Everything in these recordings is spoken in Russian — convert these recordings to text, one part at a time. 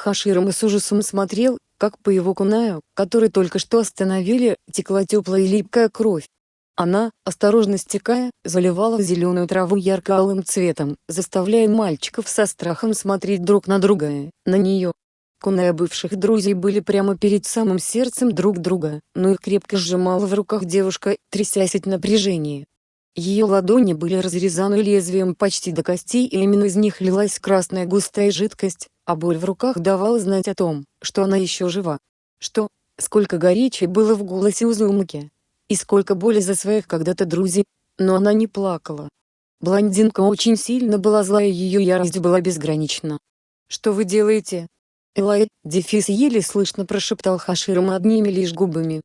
Хаширама с ужасом смотрел, как по его кунаю, который только что остановили, текла теплая и липкая кровь. Она, осторожно стекая, заливала зеленую траву ярко-алым цветом, заставляя мальчиков со страхом смотреть друг на друга, на нее. Куная бывших друзей были прямо перед самым сердцем друг друга, но их крепко сжимала в руках девушка, трясясь от напряжения. Ее ладони были разрезаны лезвием почти до костей и именно из них лилась красная густая жидкость, а боль в руках давала знать о том, что она еще жива. Что, сколько горечи было в голосе Узумаки. И сколько боли за своих когда-то друзей, но она не плакала. Блондинка очень сильно была злая и ее ярость была безгранична. «Что вы делаете?» Элай, дефис еле слышно прошептал Хаширам одними лишь губами.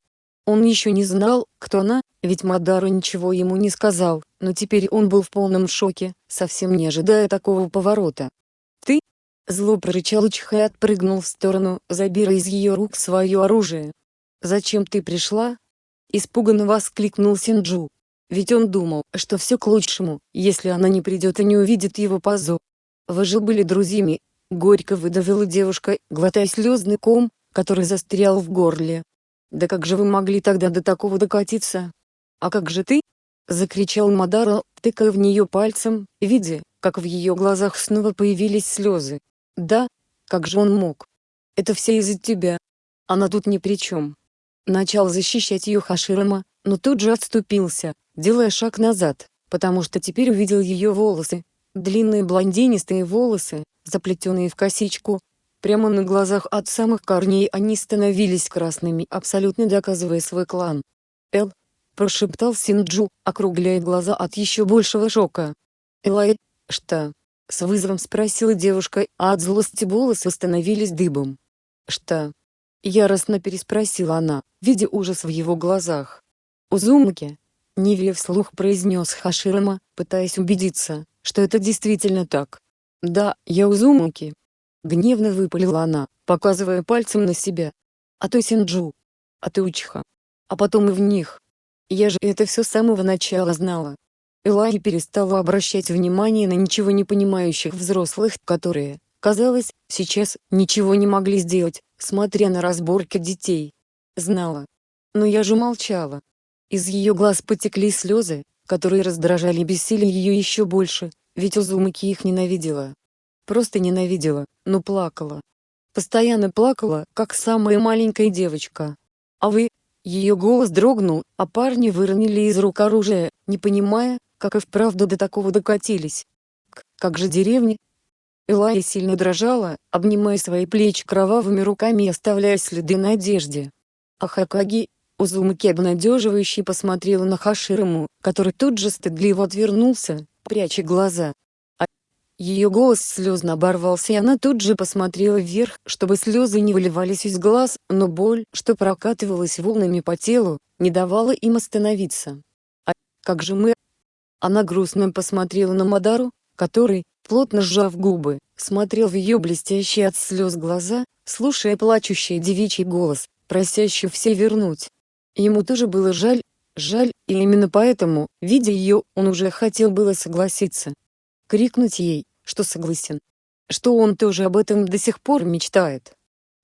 Он еще не знал, кто она, ведь Мадару ничего ему не сказал, но теперь он был в полном шоке, совсем не ожидая такого поворота. Зло прорычал Учха и отпрыгнул в сторону, забирая из ее рук свое оружие. «Зачем ты пришла?» Испуганно воскликнул Синджу. Ведь он думал, что все к лучшему, если она не придет и не увидит его позу. Вы же были друзьями. Горько выдавила девушка, глотая слезный ком, который застрял в горле. Да как же вы могли тогда до такого докатиться? А как же ты? Закричал Мадара, тыкая в нее пальцем, видя, как в ее глазах снова появились слезы. Да, как же он мог? Это все из-за тебя. Она тут ни при чем. Начал защищать ее Хаширама, но тут же отступился, делая шаг назад, потому что теперь увидел ее волосы. Длинные блондинистые волосы, заплетенные в косичку. Прямо на глазах от самых корней они становились красными, абсолютно доказывая свой клан. «Эл», — прошептал Синджу, округляя глаза от еще большего шока. «Элай, что?» — с вызовом спросила девушка, а от злости волосы становились дыбом. «Что?» — яростно переспросила она, видя ужас в его глазах. «Узумаки?» — Ниве вслух произнес Хаширама, пытаясь убедиться, что это действительно так. «Да, я Узумаки!» Гневно выпалила она, показывая пальцем на себя. «А то Синджу. А ты Учиха. А потом и в них. Я же это все с самого начала знала». Элай перестала обращать внимание на ничего не понимающих взрослых, которые, казалось, сейчас ничего не могли сделать, смотря на разборки детей. Знала. Но я же молчала. Из ее глаз потекли слезы, которые раздражали и бесили ее еще больше, ведь Узумаки их ненавидела. Просто ненавидела, но плакала. Постоянно плакала, как самая маленькая девочка. А вы? Ее голос дрогнул, а парни выронили из рук оружие, не понимая, как и вправду до такого докатились. К как же деревни? Элая сильно дрожала, обнимая свои плечи кровавыми руками и оставляя следы на одежде. А Хакаги, Узумаки обнадеживающе посмотрела на Хашираму, который тут же стыдливо отвернулся, пряча глаза. А ее голос слезно оборвался и она тут же посмотрела вверх, чтобы слезы не выливались из глаз, но боль, что прокатывалась волнами по телу, не давала им остановиться. А как же мы? Она грустно посмотрела на Мадару, который, плотно сжав губы, смотрел в ее блестящие от слез глаза, слушая плачущий девичий голос, просящий все вернуть. Ему тоже было жаль, жаль, и именно поэтому, видя ее, он уже хотел было согласиться. Крикнуть ей, что согласен. Что он тоже об этом до сих пор мечтает.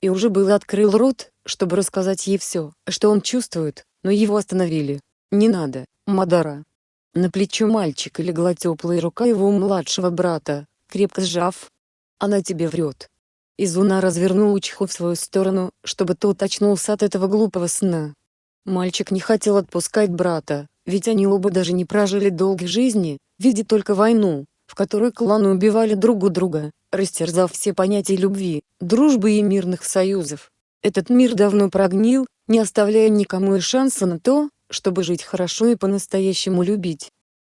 И уже было открыл рот, чтобы рассказать ей все, что он чувствует, но его остановили. «Не надо, Мадара». На плечо мальчика легла теплая рука его младшего брата, крепко сжав. «Она тебе врет». Изуна развернул Учху в свою сторону, чтобы тот очнулся от этого глупого сна. Мальчик не хотел отпускать брата, ведь они оба даже не прожили долгой жизни, видя только войну, в которой кланы убивали друг у друга, растерзав все понятия любви, дружбы и мирных союзов. Этот мир давно прогнил, не оставляя никому и шанса на то, чтобы жить хорошо и по-настоящему любить.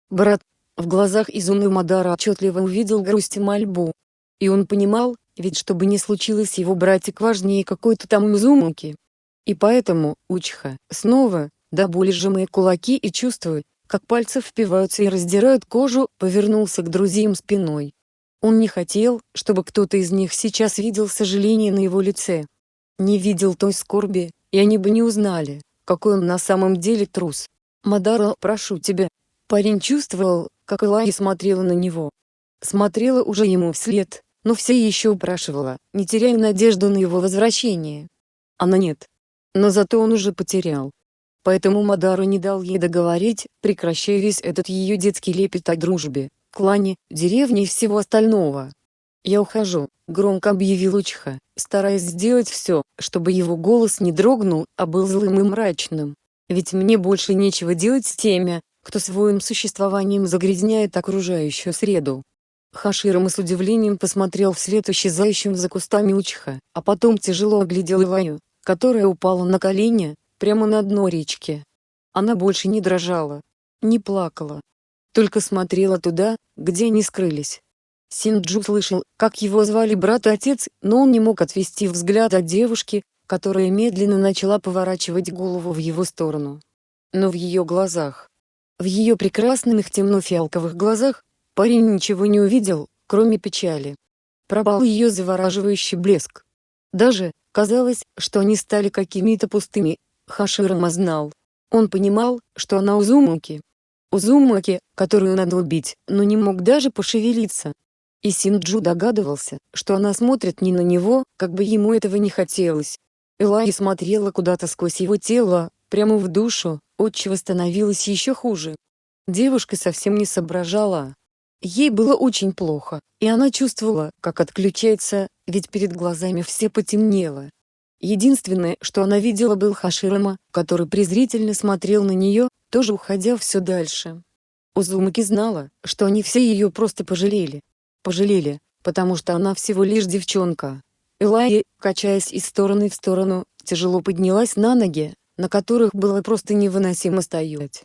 Брат, в глазах Изуны Мадара отчетливо увидел грусть и мольбу. И он понимал, ведь что бы ни случилось его братик важнее какой-то там Изумуки, и поэтому, Учха, снова, до боли сжимая кулаки и чувствуя, как пальцы впиваются и раздирают кожу, повернулся к друзьям спиной. Он не хотел, чтобы кто-то из них сейчас видел сожаление на его лице. Не видел той скорби, и они бы не узнали, какой он на самом деле трус. «Мадара, прошу тебя». Парень чувствовал, как Элай смотрела на него. Смотрела уже ему вслед, но все еще упрашивала, не теряя надежду на его возвращение. Она нет. Но зато он уже потерял. Поэтому Мадару не дал ей договорить, прекращая весь этот ее детский лепет о дружбе, клане, деревне и всего остального. «Я ухожу», — громко объявил Учиха, стараясь сделать все, чтобы его голос не дрогнул, а был злым и мрачным. «Ведь мне больше нечего делать с теми, кто своим существованием загрязняет окружающую среду». Хаширама с удивлением посмотрел вслед исчезающим за кустами Учиха, а потом тяжело оглядел Илаю, которая упала на колени, прямо на дно речки. Она больше не дрожала, не плакала, только смотрела туда, где они скрылись. Синджу слышал, как его звали брат и отец, но он не мог отвести взгляд от девушки, которая медленно начала поворачивать голову в его сторону. Но в ее глазах, в ее прекрасных темно-фиалковых глазах, парень ничего не увидел, кроме печали. Пропал ее завораживающий блеск. Даже, казалось, что они стали какими-то пустыми, Хаширама знал. Он понимал, что она Узумаки. Узумаки, которую надо убить, но не мог даже пошевелиться. И Синджу догадывался, что она смотрит не на него, как бы ему этого не хотелось. Элай смотрела куда-то сквозь его тело, прямо в душу, отчего становилось еще хуже. Девушка совсем не соображала, Ей было очень плохо, и она чувствовала, как отключается, ведь перед глазами все потемнело. Единственное, что она видела был Хаширама, который презрительно смотрел на нее, тоже уходя все дальше. Узумаки знала, что они все ее просто пожалели. Пожалели, потому что она всего лишь девчонка. Элайя, качаясь из стороны в сторону, тяжело поднялась на ноги, на которых было просто невыносимо стоять.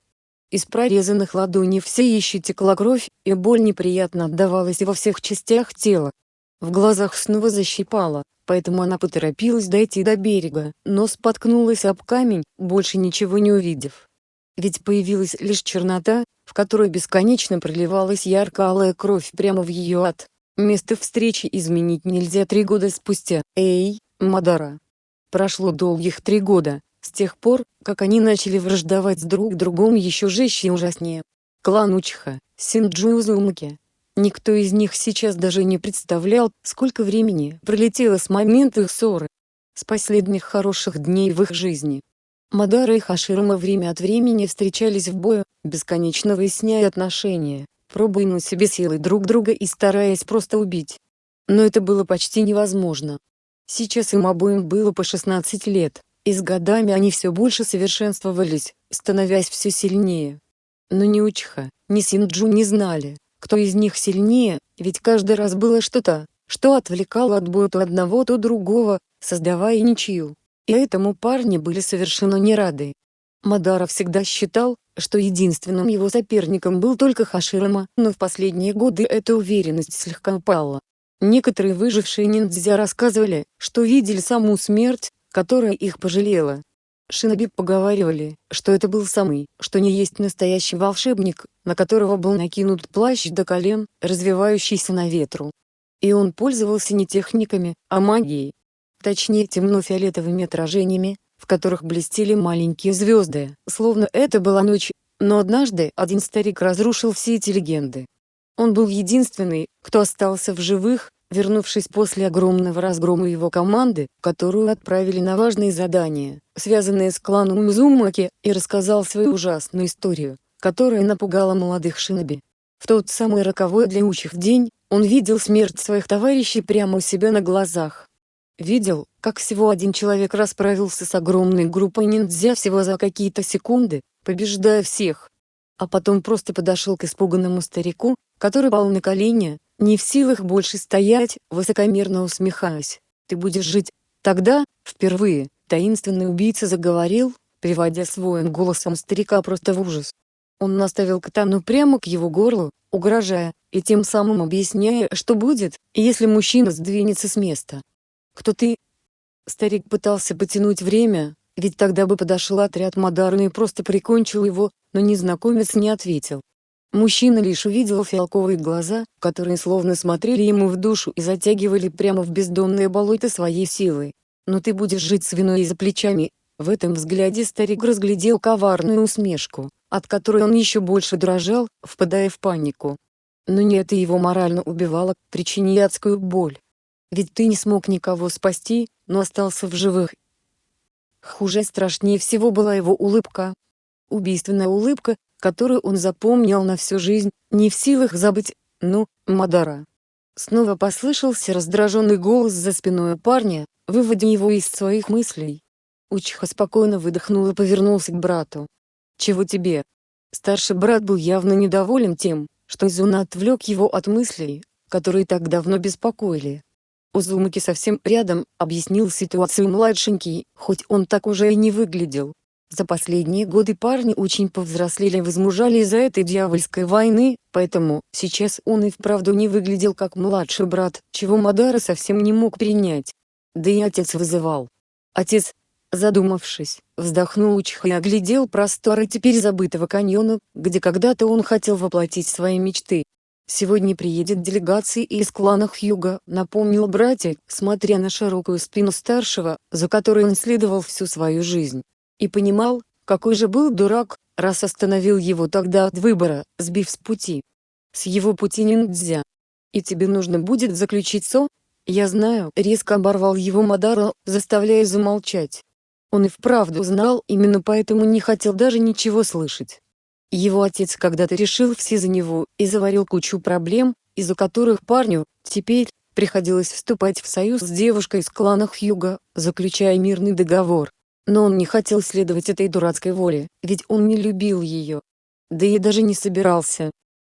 Из прорезанных ладоней все еще текла кровь, и боль неприятно отдавалась во всех частях тела. В глазах снова защипала, поэтому она поторопилась дойти до берега, но споткнулась об камень, больше ничего не увидев. Ведь появилась лишь чернота, в которой бесконечно проливалась ярко-алая кровь прямо в ее ад. Место встречи изменить нельзя три года спустя. Эй, Мадара. Прошло долгих три года, с тех пор, как они начали враждовать друг другом еще жестче и ужаснее. Клан Учха, Синджу и Узумаки. Никто из них сейчас даже не представлял, сколько времени пролетело с момента их ссоры. С последних хороших дней в их жизни. Мадара и Хаширама время от времени встречались в бою, бесконечно выясняя отношения, пробуя на себе силы друг друга и стараясь просто убить. Но это было почти невозможно. Сейчас им обоим было по 16 лет, и с годами они все больше совершенствовались, становясь все сильнее. Но ни Учха, ни Синджу не знали, кто из них сильнее, ведь каждый раз было что-то, что отвлекало от боя то одного, то другого, создавая ничью. И этому парни были совершенно не рады. Мадара всегда считал, что единственным его соперником был только Хаширама, но в последние годы эта уверенность слегка упала. Некоторые выжившие ниндзя рассказывали, что видели саму смерть, которая их пожалела. Шиноби поговаривали, что это был самый, что не есть настоящий волшебник, на которого был накинут плащ до колен, развивающийся на ветру. И он пользовался не техниками, а магией. Точнее темно-фиолетовыми отражениями, в которых блестели маленькие звезды, словно это была ночь, но однажды один старик разрушил все эти легенды. Он был единственный, кто остался в живых, вернувшись после огромного разгрома его команды, которую отправили на важные задания, связанные с кланом Мзумаки, и рассказал свою ужасную историю, которая напугала молодых шиноби. В тот самый роковой для учих день, он видел смерть своих товарищей прямо у себя на глазах. Видел, как всего один человек расправился с огромной группой ниндзя всего за какие-то секунды, побеждая всех. А потом просто подошел к испуганному старику, который пал на колени, не в силах больше стоять, высокомерно усмехаясь. «Ты будешь жить». Тогда, впервые, таинственный убийца заговорил, приводя своим голосом старика просто в ужас. Он наставил катану прямо к его горлу, угрожая, и тем самым объясняя, что будет, если мужчина сдвинется с места. «Кто ты?» Старик пытался потянуть время, ведь тогда бы подошел отряд Мадарна и просто прикончил его, но незнакомец не ответил. Мужчина лишь увидел фиалковые глаза, которые словно смотрели ему в душу и затягивали прямо в бездонное болото своей силой. «Но ты будешь жить с виной за плечами». В этом взгляде старик разглядел коварную усмешку, от которой он еще больше дрожал, впадая в панику. Но не это его морально убивало, причиняя адскую боль. Ведь ты не смог никого спасти, но остался в живых. Хуже страшнее всего была его улыбка. Убийственная улыбка, которую он запомнил на всю жизнь, не в силах забыть, ну, Мадара. Снова послышался раздраженный голос за спиной парня, выводя его из своих мыслей. Учиха спокойно выдохнул и повернулся к брату. «Чего тебе?» Старший брат был явно недоволен тем, что Изуна отвлек его от мыслей, которые так давно беспокоили. Узумаки совсем рядом, объяснил ситуацию младшенький, хоть он так уже и не выглядел. За последние годы парни очень повзрослели и возмужали из-за этой дьявольской войны, поэтому сейчас он и вправду не выглядел как младший брат, чего Мадара совсем не мог принять. Да и отец вызывал. Отец, задумавшись, вздохнул Учиха и оглядел просторы теперь забытого каньона, где когда-то он хотел воплотить свои мечты. Сегодня приедет делегация из клана Хьюга, напомнил братья, смотря на широкую спину старшего, за которой он следовал всю свою жизнь. И понимал, какой же был дурак, раз остановил его тогда от выбора, сбив с пути. С его пути ниндзя. И тебе нужно будет заключить со? Я знаю, резко оборвал его Мадара, заставляя замолчать. Он и вправду знал, именно поэтому не хотел даже ничего слышать. Его отец когда-то решил все за него и заварил кучу проблем, из-за которых парню, теперь, приходилось вступать в союз с девушкой из клана Хьюга, заключая мирный договор. Но он не хотел следовать этой дурацкой воле, ведь он не любил ее. Да и даже не собирался.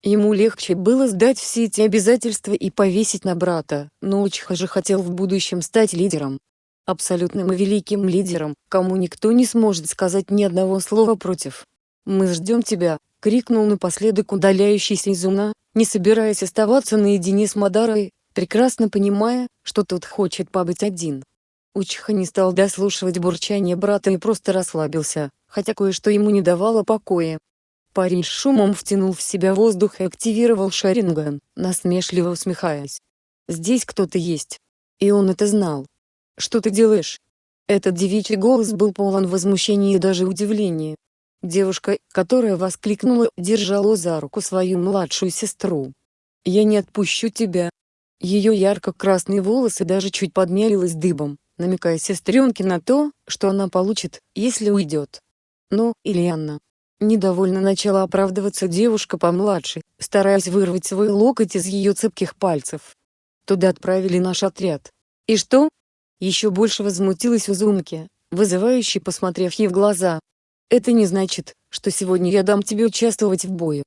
Ему легче было сдать все эти обязательства и повесить на брата, но Учиха же хотел в будущем стать лидером. Абсолютным и великим лидером, кому никто не сможет сказать ни одного слова против. «Мы ждем тебя!» — крикнул напоследок удаляющийся Изуна, не собираясь оставаться наедине с Мадарой, прекрасно понимая, что тот хочет побыть один. Учиха не стал дослушивать бурчание брата и просто расслабился, хотя кое-что ему не давало покоя. Парень с шумом втянул в себя воздух и активировал Шаринган, насмешливо усмехаясь. «Здесь кто-то есть. И он это знал. Что ты делаешь?» Этот девичий голос был полон возмущения и даже удивления. Девушка, которая воскликнула, держала за руку свою младшую сестру. «Я не отпущу тебя». Ее ярко-красные волосы даже чуть подмялились дыбом, намекая сестренке на то, что она получит, если уйдет. Но, Ильяна. Недовольно начала оправдываться девушка помладше, стараясь вырвать свой локоть из ее цепких пальцев. Туда отправили наш отряд. И что? Еще больше возмутилась Узумки, вызывающе посмотрев ей в глаза. Это не значит, что сегодня я дам тебе участвовать в бою.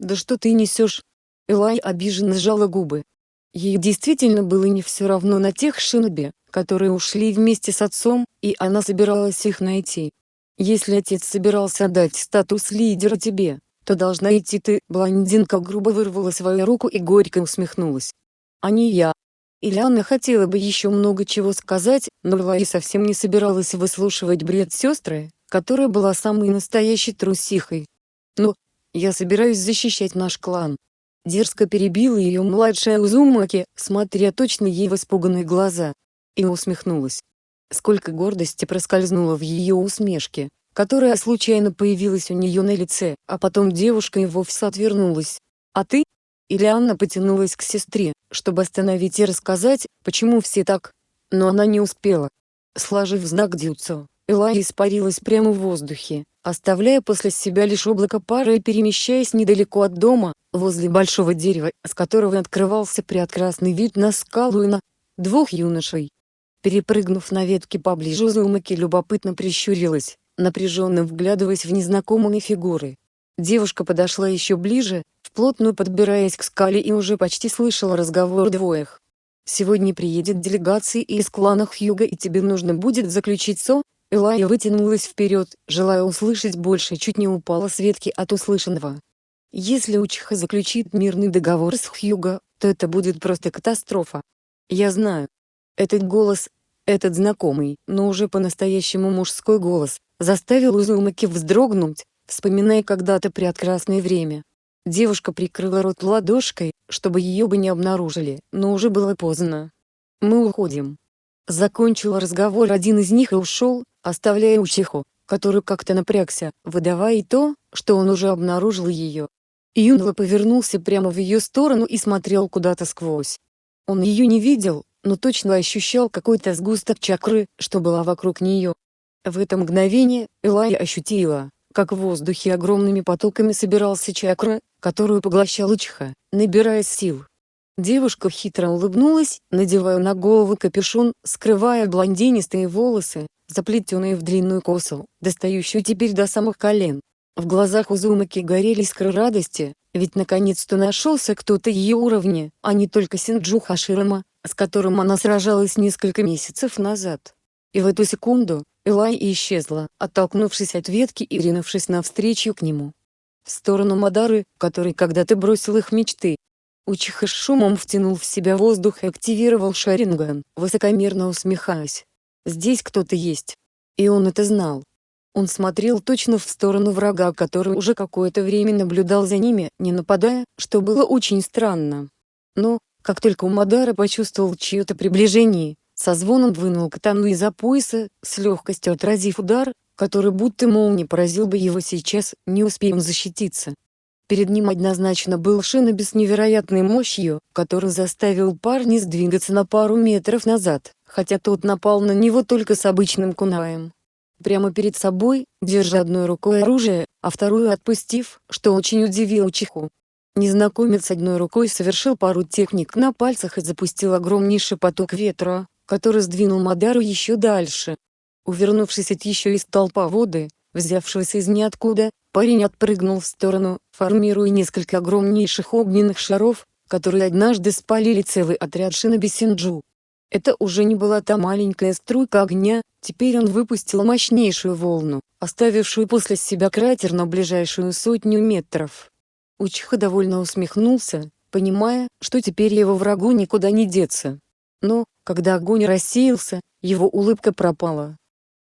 Да что ты несешь? Элай обиженно сжала губы. Ей действительно было не все равно на тех шиноби, которые ушли вместе с отцом, и она собиралась их найти. Если отец собирался дать статус лидера тебе, то должна идти ты. Блондинка грубо вырвала свою руку и горько усмехнулась. А не я. Ильяна хотела бы еще много чего сказать, но Элай совсем не собиралась выслушивать бред сестры, которая была самой настоящей трусихой. Но, я собираюсь защищать наш клан. Дерзко перебила ее младшая Узумаки, смотря точно ей в испуганные глаза. И усмехнулась. Сколько гордости проскользнуло в ее усмешке, которая случайно появилась у нее на лице, а потом девушка и вовсе отвернулась. «А ты?» Или Анна потянулась к сестре, чтобы остановить и рассказать, почему все так. Но она не успела. Сложив знак дюцу, Элай испарилась прямо в воздухе, оставляя после себя лишь облако пара и перемещаясь недалеко от дома, возле большого дерева, с которого открывался прекрасный вид на скалу и на двух юношей. Перепрыгнув на ветке поближе Узумаки любопытно прищурилась, напряженно вглядываясь в незнакомые фигуры. Девушка подошла еще ближе, вплотную подбираясь к скале и уже почти слышала разговор двоих. «Сегодня приедет делегация из клана Хьюга и тебе нужно будет заключить СО, Элая вытянулась вперед, желая услышать больше чуть не упала с ветки от услышанного. Если Учиха заключит мирный договор с Хьюго, то это будет просто катастрофа. Я знаю. Этот голос, этот знакомый, но уже по-настоящему мужской голос, заставил Узумаки вздрогнуть, вспоминая когда-то прекрасное время. Девушка прикрыла рот ладошкой, чтобы ее бы не обнаружили, но уже было поздно. «Мы уходим». Закончил разговор один из них и ушел, оставляя Учиху, который как-то напрягся, выдавая то, что он уже обнаружил ее. Юнла повернулся прямо в ее сторону и смотрел куда-то сквозь. Он ее не видел, но точно ощущал какой-то сгусток чакры, что была вокруг нее. В это мгновение Элая ощутила, как в воздухе огромными потоками собирался чакра, которую поглощал Ичха, набирая сил. Девушка хитро улыбнулась, надевая на голову капюшон, скрывая блондинистые волосы, заплетенные в длинную косу, достающую теперь до самых колен. В глазах Узумаки горели искры радости, ведь наконец-то нашелся кто-то ее уровня, а не только Синджу Хаширама, с которым она сражалась несколько месяцев назад. И в эту секунду, Элай исчезла, оттолкнувшись от ветки и ринувшись навстречу к нему. В сторону Мадары, который когда-то бросил их мечты. Учиха с шумом втянул в себя воздух и активировал Шаринган, высокомерно усмехаясь. Здесь кто-то есть. И он это знал. Он смотрел точно в сторону врага, который уже какое-то время наблюдал за ними, не нападая, что было очень странно. Но, как только Умадара почувствовал чье-то приближение, со звоном вынул катану из-за пояса, с легкостью отразив удар, который будто молнией поразил бы его сейчас, не успеем защититься. Перед ним однозначно был Шиноби с невероятной мощью, который заставил парня сдвигаться на пару метров назад, хотя тот напал на него только с обычным кунаем прямо перед собой, держа одной рукой оружие, а вторую отпустив, что очень удивило Чиху. Незнакомец одной рукой совершил пару техник на пальцах и запустил огромнейший поток ветра, который сдвинул Мадару еще дальше. Увернувшись от еще из толпа воды, взявшегося из ниоткуда, парень отпрыгнул в сторону, формируя несколько огромнейших огненных шаров, которые однажды спалили целый отряд Шиноби Синджу. Это уже не была та маленькая струйка огня, теперь он выпустил мощнейшую волну, оставившую после себя кратер на ближайшую сотню метров. Учиха довольно усмехнулся, понимая, что теперь его врагу никуда не деться. Но, когда огонь рассеялся, его улыбка пропала.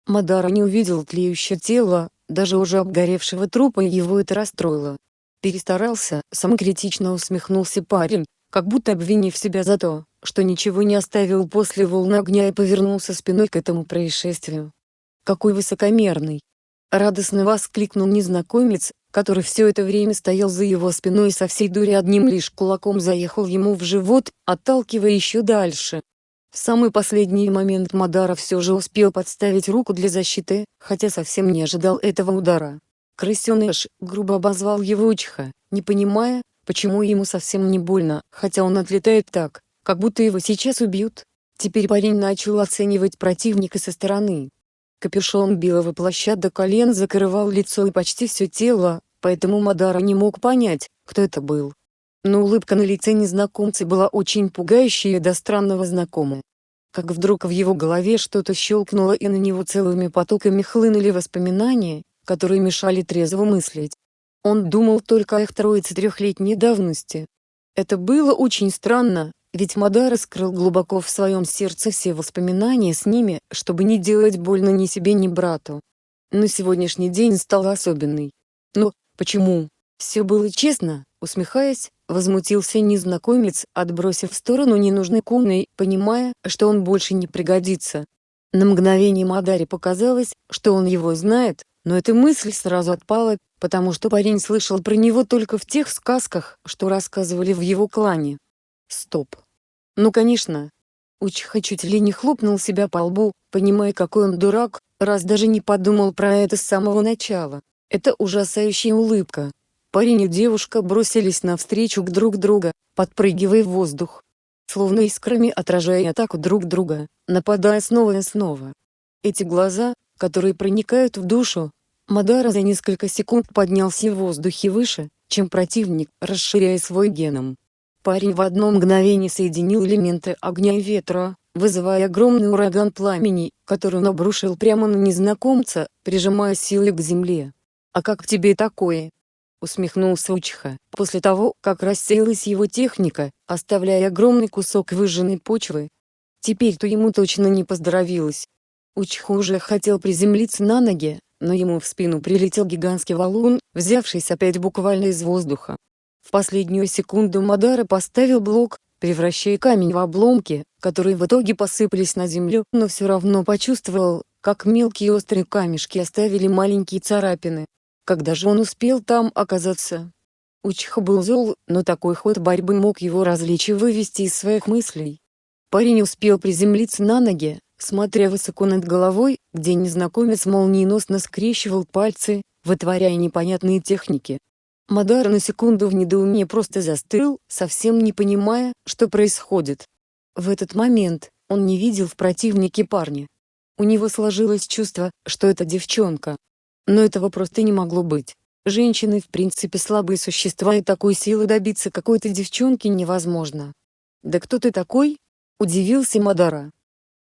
Мадара не увидел тлеющее тело, даже уже обгоревшего трупа его это расстроило. Перестарался, самокритично усмехнулся парень, как будто обвинив себя за то, что ничего не оставил после волны огня и повернулся спиной к этому происшествию. «Какой высокомерный!» Радостно воскликнул незнакомец, который все это время стоял за его спиной и со всей дури одним лишь кулаком заехал ему в живот, отталкивая еще дальше. В самый последний момент Мадара все же успел подставить руку для защиты, хотя совсем не ожидал этого удара. Крысеныш грубо обозвал его Учиха, не понимая, Почему ему совсем не больно, хотя он отлетает так, как будто его сейчас убьют? Теперь парень начал оценивать противника со стороны. Капюшон белого плаща до колен закрывал лицо и почти все тело, поэтому Мадара не мог понять, кто это был. Но улыбка на лице незнакомца была очень пугающая до странного знакомая. Как вдруг в его голове что-то щелкнуло и на него целыми потоками хлынули воспоминания, которые мешали трезво мыслить. Он думал только о их троице трехлетней давности. Это было очень странно, ведь Мадара скрыл глубоко в своем сердце все воспоминания с ними, чтобы не делать больно ни себе, ни брату. Но сегодняшний день стал особенный. Но, почему? Все было честно, усмехаясь, возмутился незнакомец, отбросив в сторону ненужный куной, понимая, что он больше не пригодится. На мгновение Мадаре показалось, что он его знает, но эта мысль сразу отпала, потому что парень слышал про него только в тех сказках, что рассказывали в его клане. Стоп. Ну конечно. Учиха чуть ли не хлопнул себя по лбу, понимая какой он дурак, раз даже не подумал про это с самого начала. Это ужасающая улыбка. Парень и девушка бросились навстречу к друг друга, подпрыгивая в воздух. Словно искрами отражая атаку друг друга, нападая снова и снова. Эти глаза, которые проникают в душу, Мадара за несколько секунд поднялся в воздухе выше, чем противник, расширяя свой геном. Парень в одно мгновение соединил элементы огня и ветра, вызывая огромный ураган пламени, который он обрушил прямо на незнакомца, прижимая силой к земле. «А как тебе такое?» усмехнулся Учиха, после того, как рассеялась его техника, оставляя огромный кусок выжженной почвы. Теперь-то ему точно не поздоровилось. Учиха уже хотел приземлиться на ноги, но ему в спину прилетел гигантский валун, взявшийся опять буквально из воздуха. В последнюю секунду Мадара поставил блок, превращая камень в обломки, которые в итоге посыпались на землю, но все равно почувствовал, как мелкие острые камешки оставили маленькие царапины. Когда же он успел там оказаться? Учиха был зол, но такой ход борьбы мог его развлечь и вывести из своих мыслей. Парень успел приземлиться на ноги, смотря высоко над головой, где незнакомец молниеносно скрещивал пальцы, вытворяя непонятные техники. Мадар на секунду в недоумении просто застыл, совсем не понимая, что происходит. В этот момент, он не видел в противнике парня. У него сложилось чувство, что это девчонка. Но этого просто не могло быть. Женщины в принципе слабые существа и такой силы добиться какой-то девчонки невозможно. «Да кто ты такой?» – удивился Мадара.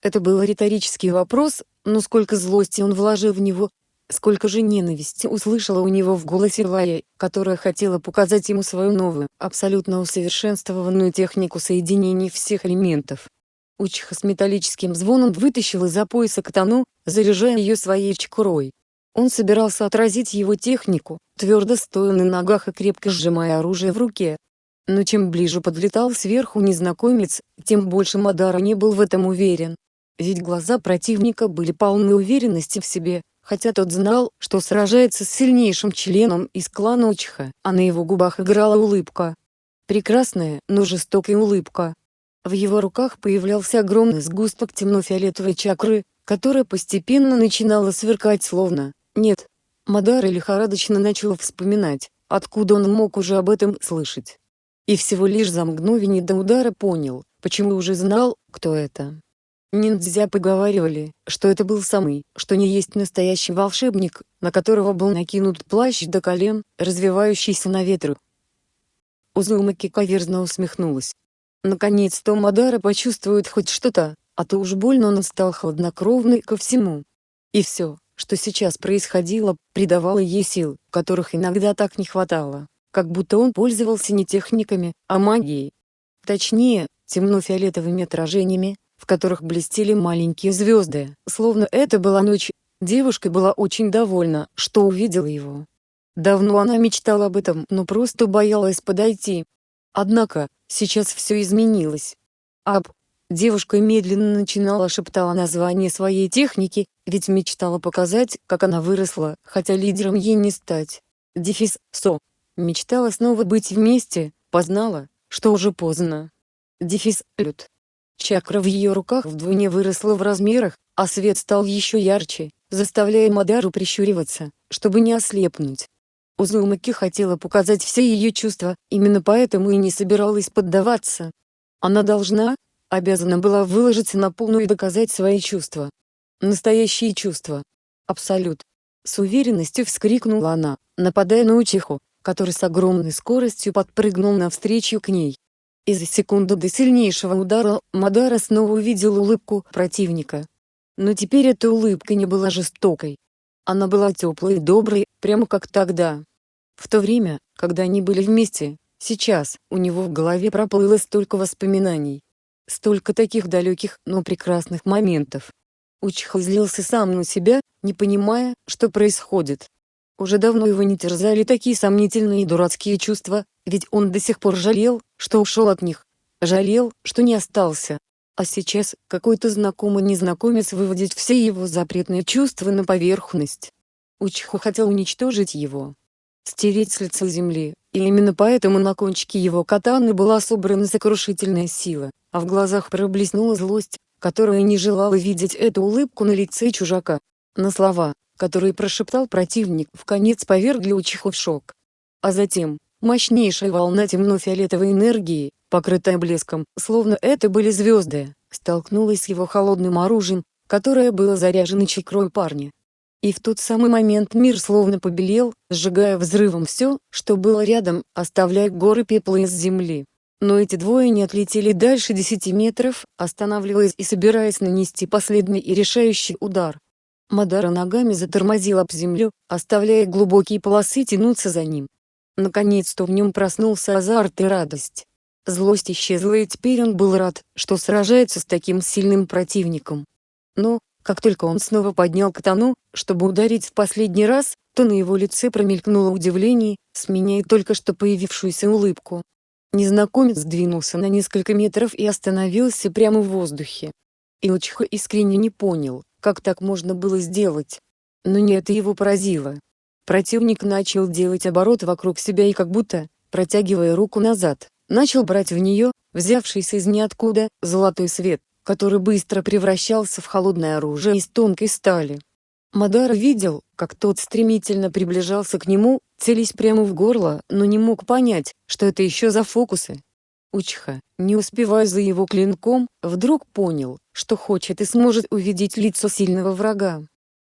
Это был риторический вопрос, но сколько злости он вложил в него, сколько же ненависти услышала у него в голосе Лая, которая хотела показать ему свою новую, абсолютно усовершенствованную технику соединений всех элементов. Учиха с металлическим звоном вытащил из-за пояса катану, заряжая ее своей чкурой. Он собирался отразить его технику, твердо стоя на ногах и крепко сжимая оружие в руке. Но чем ближе подлетал сверху незнакомец, тем больше Мадара не был в этом уверен. Ведь глаза противника были полны уверенности в себе, хотя тот знал, что сражается с сильнейшим членом из клана Учиха, а на его губах играла улыбка. Прекрасная, но жестокая улыбка. В его руках появлялся огромный сгусток темно-фиолетовой чакры, которая постепенно начинала сверкать словно нет. Мадара лихорадочно начал вспоминать, откуда он мог уже об этом слышать. И всего лишь за мгновение до удара понял, почему уже знал, кто это. Ниндзя поговаривали, что это был самый, что не есть настоящий волшебник, на которого был накинут плащ до колен, развивающийся на ветру. Узумаки каверзно усмехнулась. Наконец-то Мадара почувствует хоть что-то, а то уж больно он стал хладнокровный ко всему. И все, что сейчас происходило, придавало ей сил, которых иногда так не хватало, как будто он пользовался не техниками, а магией. Точнее, темно-фиолетовыми отражениями, в которых блестели маленькие звезды, словно это была ночь. Девушка была очень довольна, что увидела его. Давно она мечтала об этом, но просто боялась подойти. Однако, сейчас все изменилось. Аб, Девушка медленно начинала шептала название своей техники, ведь мечтала показать, как она выросла, хотя лидером ей не стать. Дефис СО. Мечтала снова быть вместе, познала, что уже поздно. Дефис Лют. Чакра в ее руках вдвойне выросла в размерах, а свет стал еще ярче, заставляя Мадару прищуриваться, чтобы не ослепнуть. Узумаки хотела показать все ее чувства, именно поэтому и не собиралась поддаваться. Она должна, обязана была выложиться на полную и доказать свои чувства. Настоящие чувства. Абсолют. С уверенностью вскрикнула она, нападая на Учиху, который с огромной скоростью подпрыгнул навстречу к ней. И за секунду до сильнейшего удара Мадара снова увидел улыбку противника. Но теперь эта улыбка не была жестокой. Она была теплой и доброй, прямо как тогда. В то время, когда они были вместе, сейчас, у него в голове проплыло столько воспоминаний, Столько таких далеких, но прекрасных моментов. Учиха злился сам на себя, не понимая, что происходит. Уже давно его не терзали такие сомнительные и дурацкие чувства, ведь он до сих пор жалел, что ушел от них. Жалел, что не остался. А сейчас какой-то знакомый незнакомец выводит все его запретные чувства на поверхность. Учиха хотел уничтожить его. Стереть с лица земли, и именно поэтому на кончике его катаны была собрана сокрушительная сила а в глазах проблеснула злость, которая не желала видеть эту улыбку на лице чужака. На слова, которые прошептал противник, в конец повергли Учиху в шок. А затем, мощнейшая волна темно-фиолетовой энергии, покрытая блеском, словно это были звезды, столкнулась с его холодным оружием, которое было заряжено чекрой парня. И в тот самый момент мир словно побелел, сжигая взрывом все, что было рядом, оставляя горы пепла из земли. Но эти двое не отлетели дальше 10 метров, останавливаясь и собираясь нанести последний и решающий удар. Мадара ногами затормозил об землю, оставляя глубокие полосы тянуться за ним. Наконец-то в нем проснулся азарт и радость. Злость исчезла и теперь он был рад, что сражается с таким сильным противником. Но, как только он снова поднял катану, чтобы ударить в последний раз, то на его лице промелькнуло удивление, сменяя только что появившуюся улыбку. Незнакомец сдвинулся на несколько метров и остановился прямо в воздухе. Илчиха искренне не понял, как так можно было сделать. Но не это его поразило. Противник начал делать оборот вокруг себя и как будто, протягивая руку назад, начал брать в нее, взявшийся из ниоткуда, золотой свет, который быстро превращался в холодное оружие из тонкой стали. Мадара видел, как тот стремительно приближался к нему, целясь прямо в горло, но не мог понять, что это еще за фокусы. Учха, не успевая за его клинком, вдруг понял, что хочет и сможет увидеть лицо сильного врага.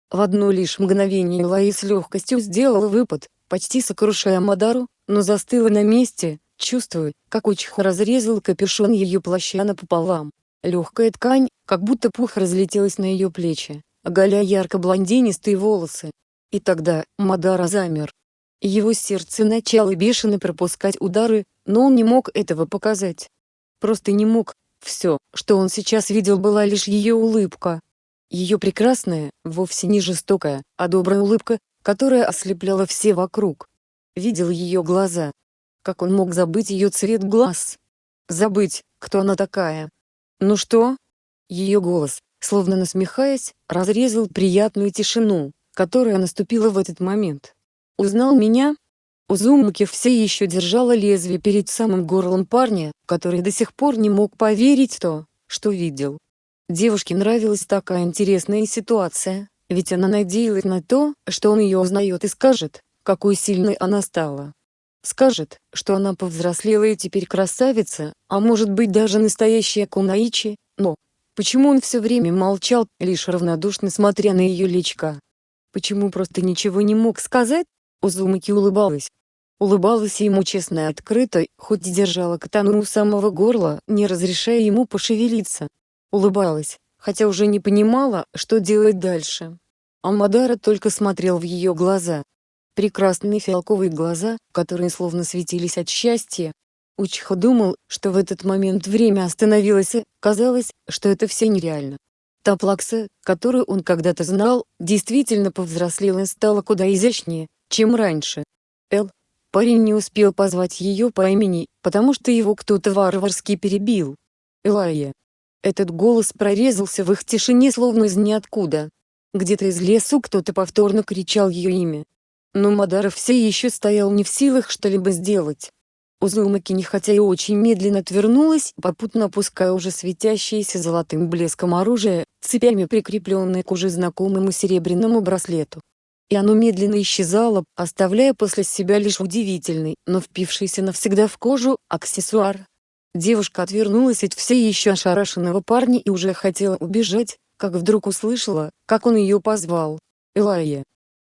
В одно лишь мгновение Лаи с легкостью сделала выпад, почти сокрушая Мадару, но застыла на месте, чувствуя, как Учха разрезал капюшон ее плаща напополам. Легкая ткань, как будто пух разлетелась на ее плечи, оголяя ярко-блондинистые волосы. И тогда Мадара замер. Его сердце начало бешено пропускать удары, но он не мог этого показать. Просто не мог. Все, что он сейчас видел была лишь ее улыбка. Ее прекрасная, вовсе не жестокая, а добрая улыбка, которая ослепляла все вокруг. Видел ее глаза. Как он мог забыть ее цвет глаз? Забыть, кто она такая? Ну что? Ее голос, словно насмехаясь, разрезал приятную тишину, которая наступила в этот момент. «Узнал меня?» Узумаки все еще держала лезвие перед самым горлом парня, который до сих пор не мог поверить то, что видел. Девушке нравилась такая интересная ситуация, ведь она надеялась на то, что он ее узнает и скажет, какой сильной она стала. Скажет, что она повзрослела и теперь красавица, а может быть даже настоящая Кунаичи, но почему он все время молчал, лишь равнодушно смотря на ее личка? Почему просто ничего не мог сказать? Узумаки улыбалась. Улыбалась ему честно и открыто, хоть держала катану у самого горла, не разрешая ему пошевелиться. Улыбалась, хотя уже не понимала, что делать дальше. Амадара только смотрел в ее глаза. Прекрасные фиалковые глаза, которые словно светились от счастья. Учиха думал, что в этот момент время остановилось и, казалось, что это все нереально. Та плакса, которую он когда-то знал, действительно повзрослела и стала куда изящнее, чем раньше. Эл. Парень не успел позвать ее по имени, потому что его кто-то варварски перебил. Элайя. Этот голос прорезался в их тишине словно из ниоткуда. Где-то из лесу кто-то повторно кричал ее имя. Но Мадаров все еще стоял не в силах что-либо сделать. Узумаки не хотя и очень медленно отвернулась, попутно опуская уже светящееся золотым блеском оружие, цепями прикрепленное к уже знакомому серебряному браслету и оно медленно исчезало, оставляя после себя лишь удивительный, но впившийся навсегда в кожу, аксессуар. Девушка отвернулась от все еще ошарашенного парня и уже хотела убежать, как вдруг услышала, как он ее позвал. Элайя.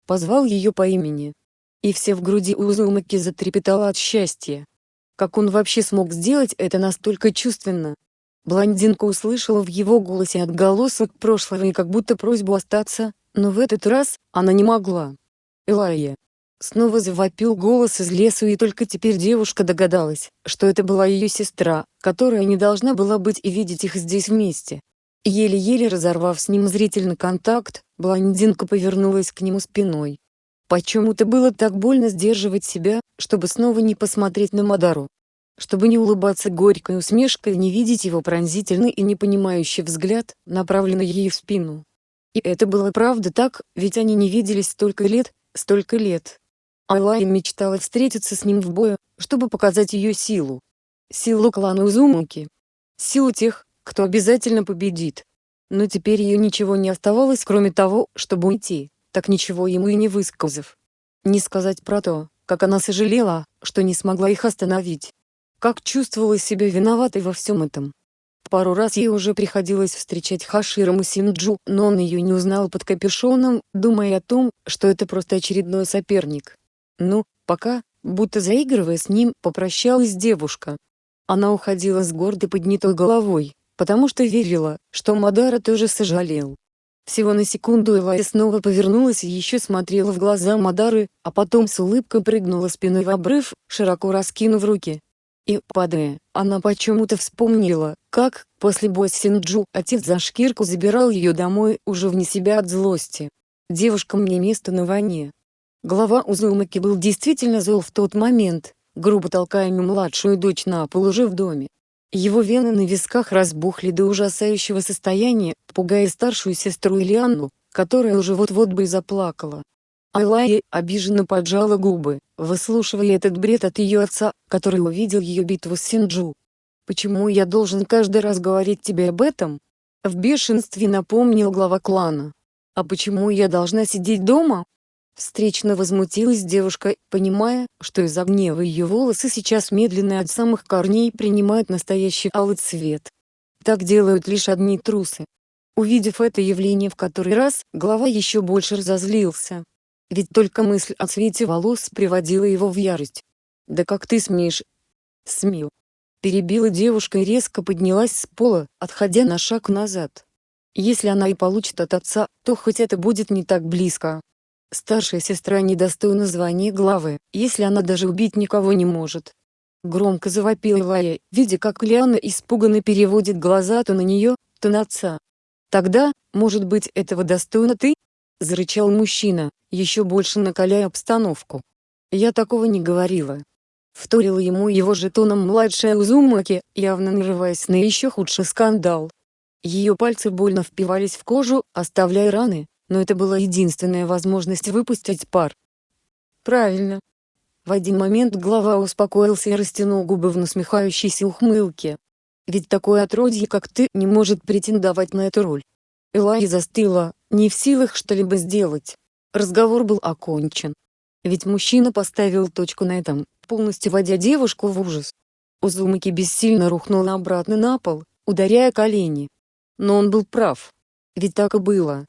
Позвал ее по имени. И все в груди Узумаки затрепетало от счастья. Как он вообще смог сделать это настолько чувственно? Блондинка услышала в его голосе отголосок прошлого и как будто просьбу остаться, но в этот раз, она не могла. Элайя. Снова завопил голос из лесу и только теперь девушка догадалась, что это была ее сестра, которая не должна была быть и видеть их здесь вместе. Еле-еле разорвав с ним зрительный контакт, блондинка повернулась к нему спиной. Почему-то было так больно сдерживать себя, чтобы снова не посмотреть на Мадару. Чтобы не улыбаться горькой усмешкой и не видеть его пронзительный и непонимающий взгляд, направленный ей в спину. И это было правда так, ведь они не виделись столько лет, столько лет. Алая мечтала встретиться с ним в бою, чтобы показать ее силу. Силу клана Узумуки. Силу тех, кто обязательно победит. Но теперь ее ничего не оставалось кроме того, чтобы уйти, так ничего ему и не высказав. Не сказать про то, как она сожалела, что не смогла их остановить. Как чувствовала себя виноватой во всем этом. Пару раз ей уже приходилось встречать Хаширому Синджу, но он ее не узнал под капюшоном, думая о том, что это просто очередной соперник. Ну, пока, будто заигрывая с ним, попрощалась девушка. Она уходила с гордой поднятой головой, потому что верила, что Мадара тоже сожалел. Всего на секунду Элай снова повернулась и еще смотрела в глаза Мадары, а потом с улыбкой прыгнула спиной в обрыв, широко раскинув руки. И, падая, она почему-то вспомнила, как, после боя с Синджу, отец за шкирку забирал ее домой, уже вне себя от злости. Девушкам не место на войне. Глава Узумаки был действительно зол в тот момент, грубо толкая младшую дочь на пол уже в доме. Его вены на висках разбухли до ужасающего состояния, пугая старшую сестру Ильяну, которая уже вот-вот бы и заплакала. Айлая обиженно поджала губы, выслушивая этот бред от ее отца, который увидел ее битву с Синджу. «Почему я должен каждый раз говорить тебе об этом?» В бешенстве напомнил глава клана. «А почему я должна сидеть дома?» Встречно возмутилась девушка, понимая, что из-за гнева ее волосы сейчас медленно от самых корней принимают настоящий алый цвет. Так делают лишь одни трусы. Увидев это явление в который раз, глава еще больше разозлился. Ведь только мысль о цвете волос приводила его в ярость. «Да как ты смеешь?» «Смею». Перебила девушка и резко поднялась с пола, отходя на шаг назад. Если она и получит от отца, то хоть это будет не так близко. Старшая сестра недостойна звания главы, если она даже убить никого не может. Громко завопила Лая, видя как Лиана испуганно переводит глаза то на нее, то на отца. «Тогда, может быть этого достойна ты?» — зарычал мужчина, еще больше накаляя обстановку. «Я такого не говорила». Вторила ему его жетоном младшая Узумаки, явно нарываясь на еще худший скандал. Ее пальцы больно впивались в кожу, оставляя раны, но это была единственная возможность выпустить пар. Правильно. В один момент глава успокоился и растянул губы в насмехающейся ухмылке. Ведь такое отродье, как ты, не может претендовать на эту роль. Элай застыла, не в силах что-либо сделать. Разговор был окончен. Ведь мужчина поставил точку на этом, полностью вводя девушку в ужас. Узумаки бессильно рухнула обратно на пол, ударяя колени. Но он был прав. Ведь так и было.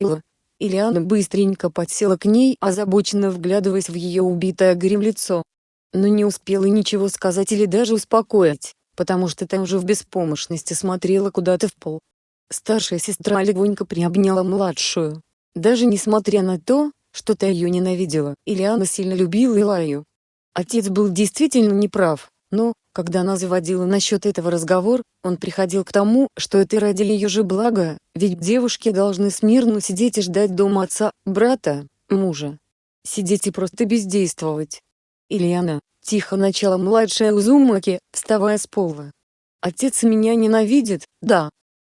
Ила. Ильяна быстренько подсела к ней, озабоченно вглядываясь в ее убитое горем лицо. Но не успела ничего сказать или даже успокоить, потому что та уже в беспомощности смотрела куда-то в пол. Старшая сестра легонько приобняла младшую. Даже несмотря на то, что та ее ненавидела, Ильяна сильно любила Илаю. Отец был действительно неправ, но, когда она заводила насчет этого разговор, он приходил к тому, что это ради ее же блага, ведь девушки должны смирно сидеть и ждать дома отца, брата, мужа. Сидеть и просто бездействовать. Ильяна, тихо начала младшая Узумаки, вставая с пола. Отец меня ненавидит, да.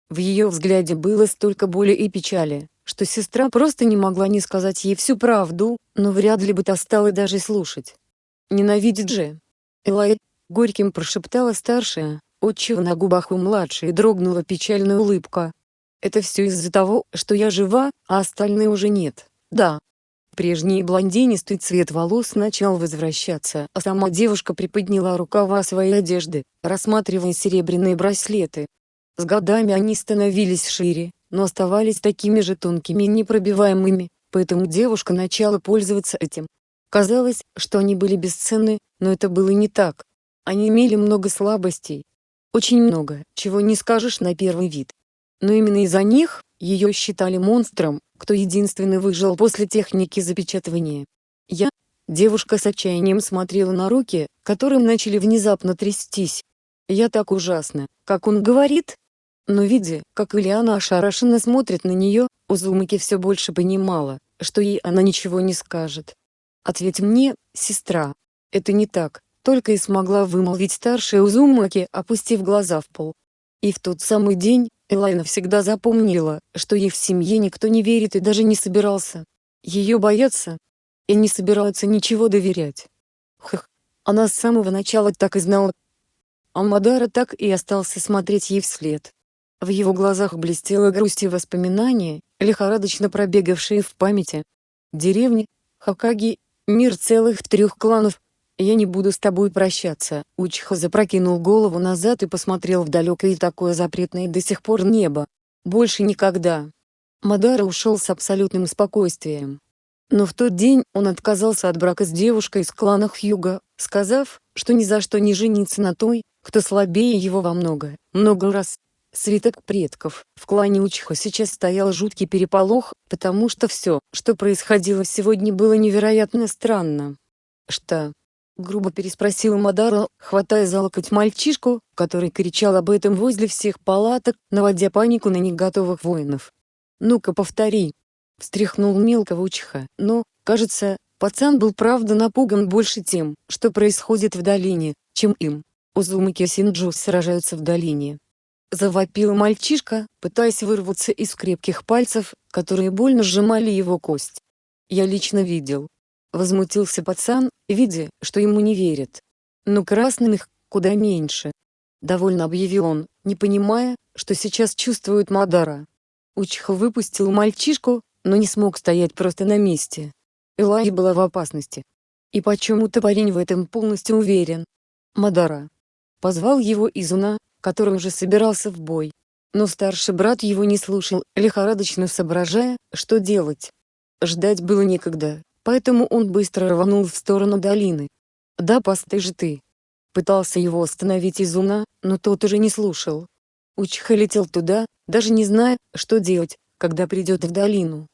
В ее взгляде было столько боли и печали, что сестра просто не могла не сказать ей всю правду, но вряд ли бы та стала даже слушать. Ненавидит же. Элай, горьким прошептала старшая, отчего на губах у младшей дрогнула печальная улыбка. Это все из-за того, что я жива, а остальные уже нет, да. Прежний блондинистый цвет волос начал возвращаться, а сама девушка приподняла рукава своей одежды, рассматривая серебряные браслеты. С годами они становились шире, но оставались такими же тонкими и непробиваемыми, поэтому девушка начала пользоваться этим. Казалось, что они были бесценны, но это было не так. Они имели много слабостей. Очень много, чего не скажешь на первый вид. Но именно из-за них, ее считали монстром, кто единственный выжил после техники запечатывания. Я, девушка с отчаянием смотрела на руки, которым начали внезапно трястись. Я так ужасно, как он говорит. Но видя, как Ильяна ошарашенно смотрит на нее, Узумаки все больше понимала, что ей она ничего не скажет. «Ответь мне, сестра. Это не так только и смогла вымолвить старшая Узумаки, опустив глаза в пол. И в тот самый день, Элайна всегда запомнила, что ей в семье никто не верит и даже не собирался. Ее боятся. И не собираются ничего доверять. Хх, она с самого начала так и знала. Амадара так и остался смотреть ей вслед. В его глазах блестела грусть и воспоминания, лихорадочно пробегавшие в памяти. Деревни, Хакаги, мир целых трех кланов, «Я не буду с тобой прощаться». Учха запрокинул голову назад и посмотрел в далекое и такое запретное до сих пор небо. «Больше никогда». Мадара ушел с абсолютным спокойствием. Но в тот день он отказался от брака с девушкой из клана Хьюга, сказав, что ни за что не женится на той, кто слабее его во много, много раз. Свиток предков. В клане Учха сейчас стоял жуткий переполох, потому что все, что происходило сегодня было невероятно странно. Что, грубо переспросила Мадара, хватая за локоть мальчишку, который кричал об этом возле всех палаток, наводя панику на неготовых воинов. «Ну-ка повтори!» — встряхнул мелкого учиха, но, кажется, пацан был правда напуган больше тем, что происходит в долине, чем им. Узумаки Синджу сражаются в долине. Завопил мальчишка, пытаясь вырваться из крепких пальцев, которые больно сжимали его кость. Я лично видел. Возмутился пацан, видя, что ему не верят. Но красным их куда меньше. Довольно объявил он, не понимая, что сейчас чувствует Мадара. Учиха выпустил мальчишку, но не смог стоять просто на месте. Элай была в опасности. И почему-то парень в этом полностью уверен. Мадара. Позвал его Изуна, который уже собирался в бой. Но старший брат его не слушал, лихорадочно соображая, что делать. Ждать было некогда, поэтому он быстро рванул в сторону долины. «Да постой же ты!» Пытался его остановить Изуна, но тот уже не слушал. Учиха летел туда, даже не зная, что делать, когда придет в долину.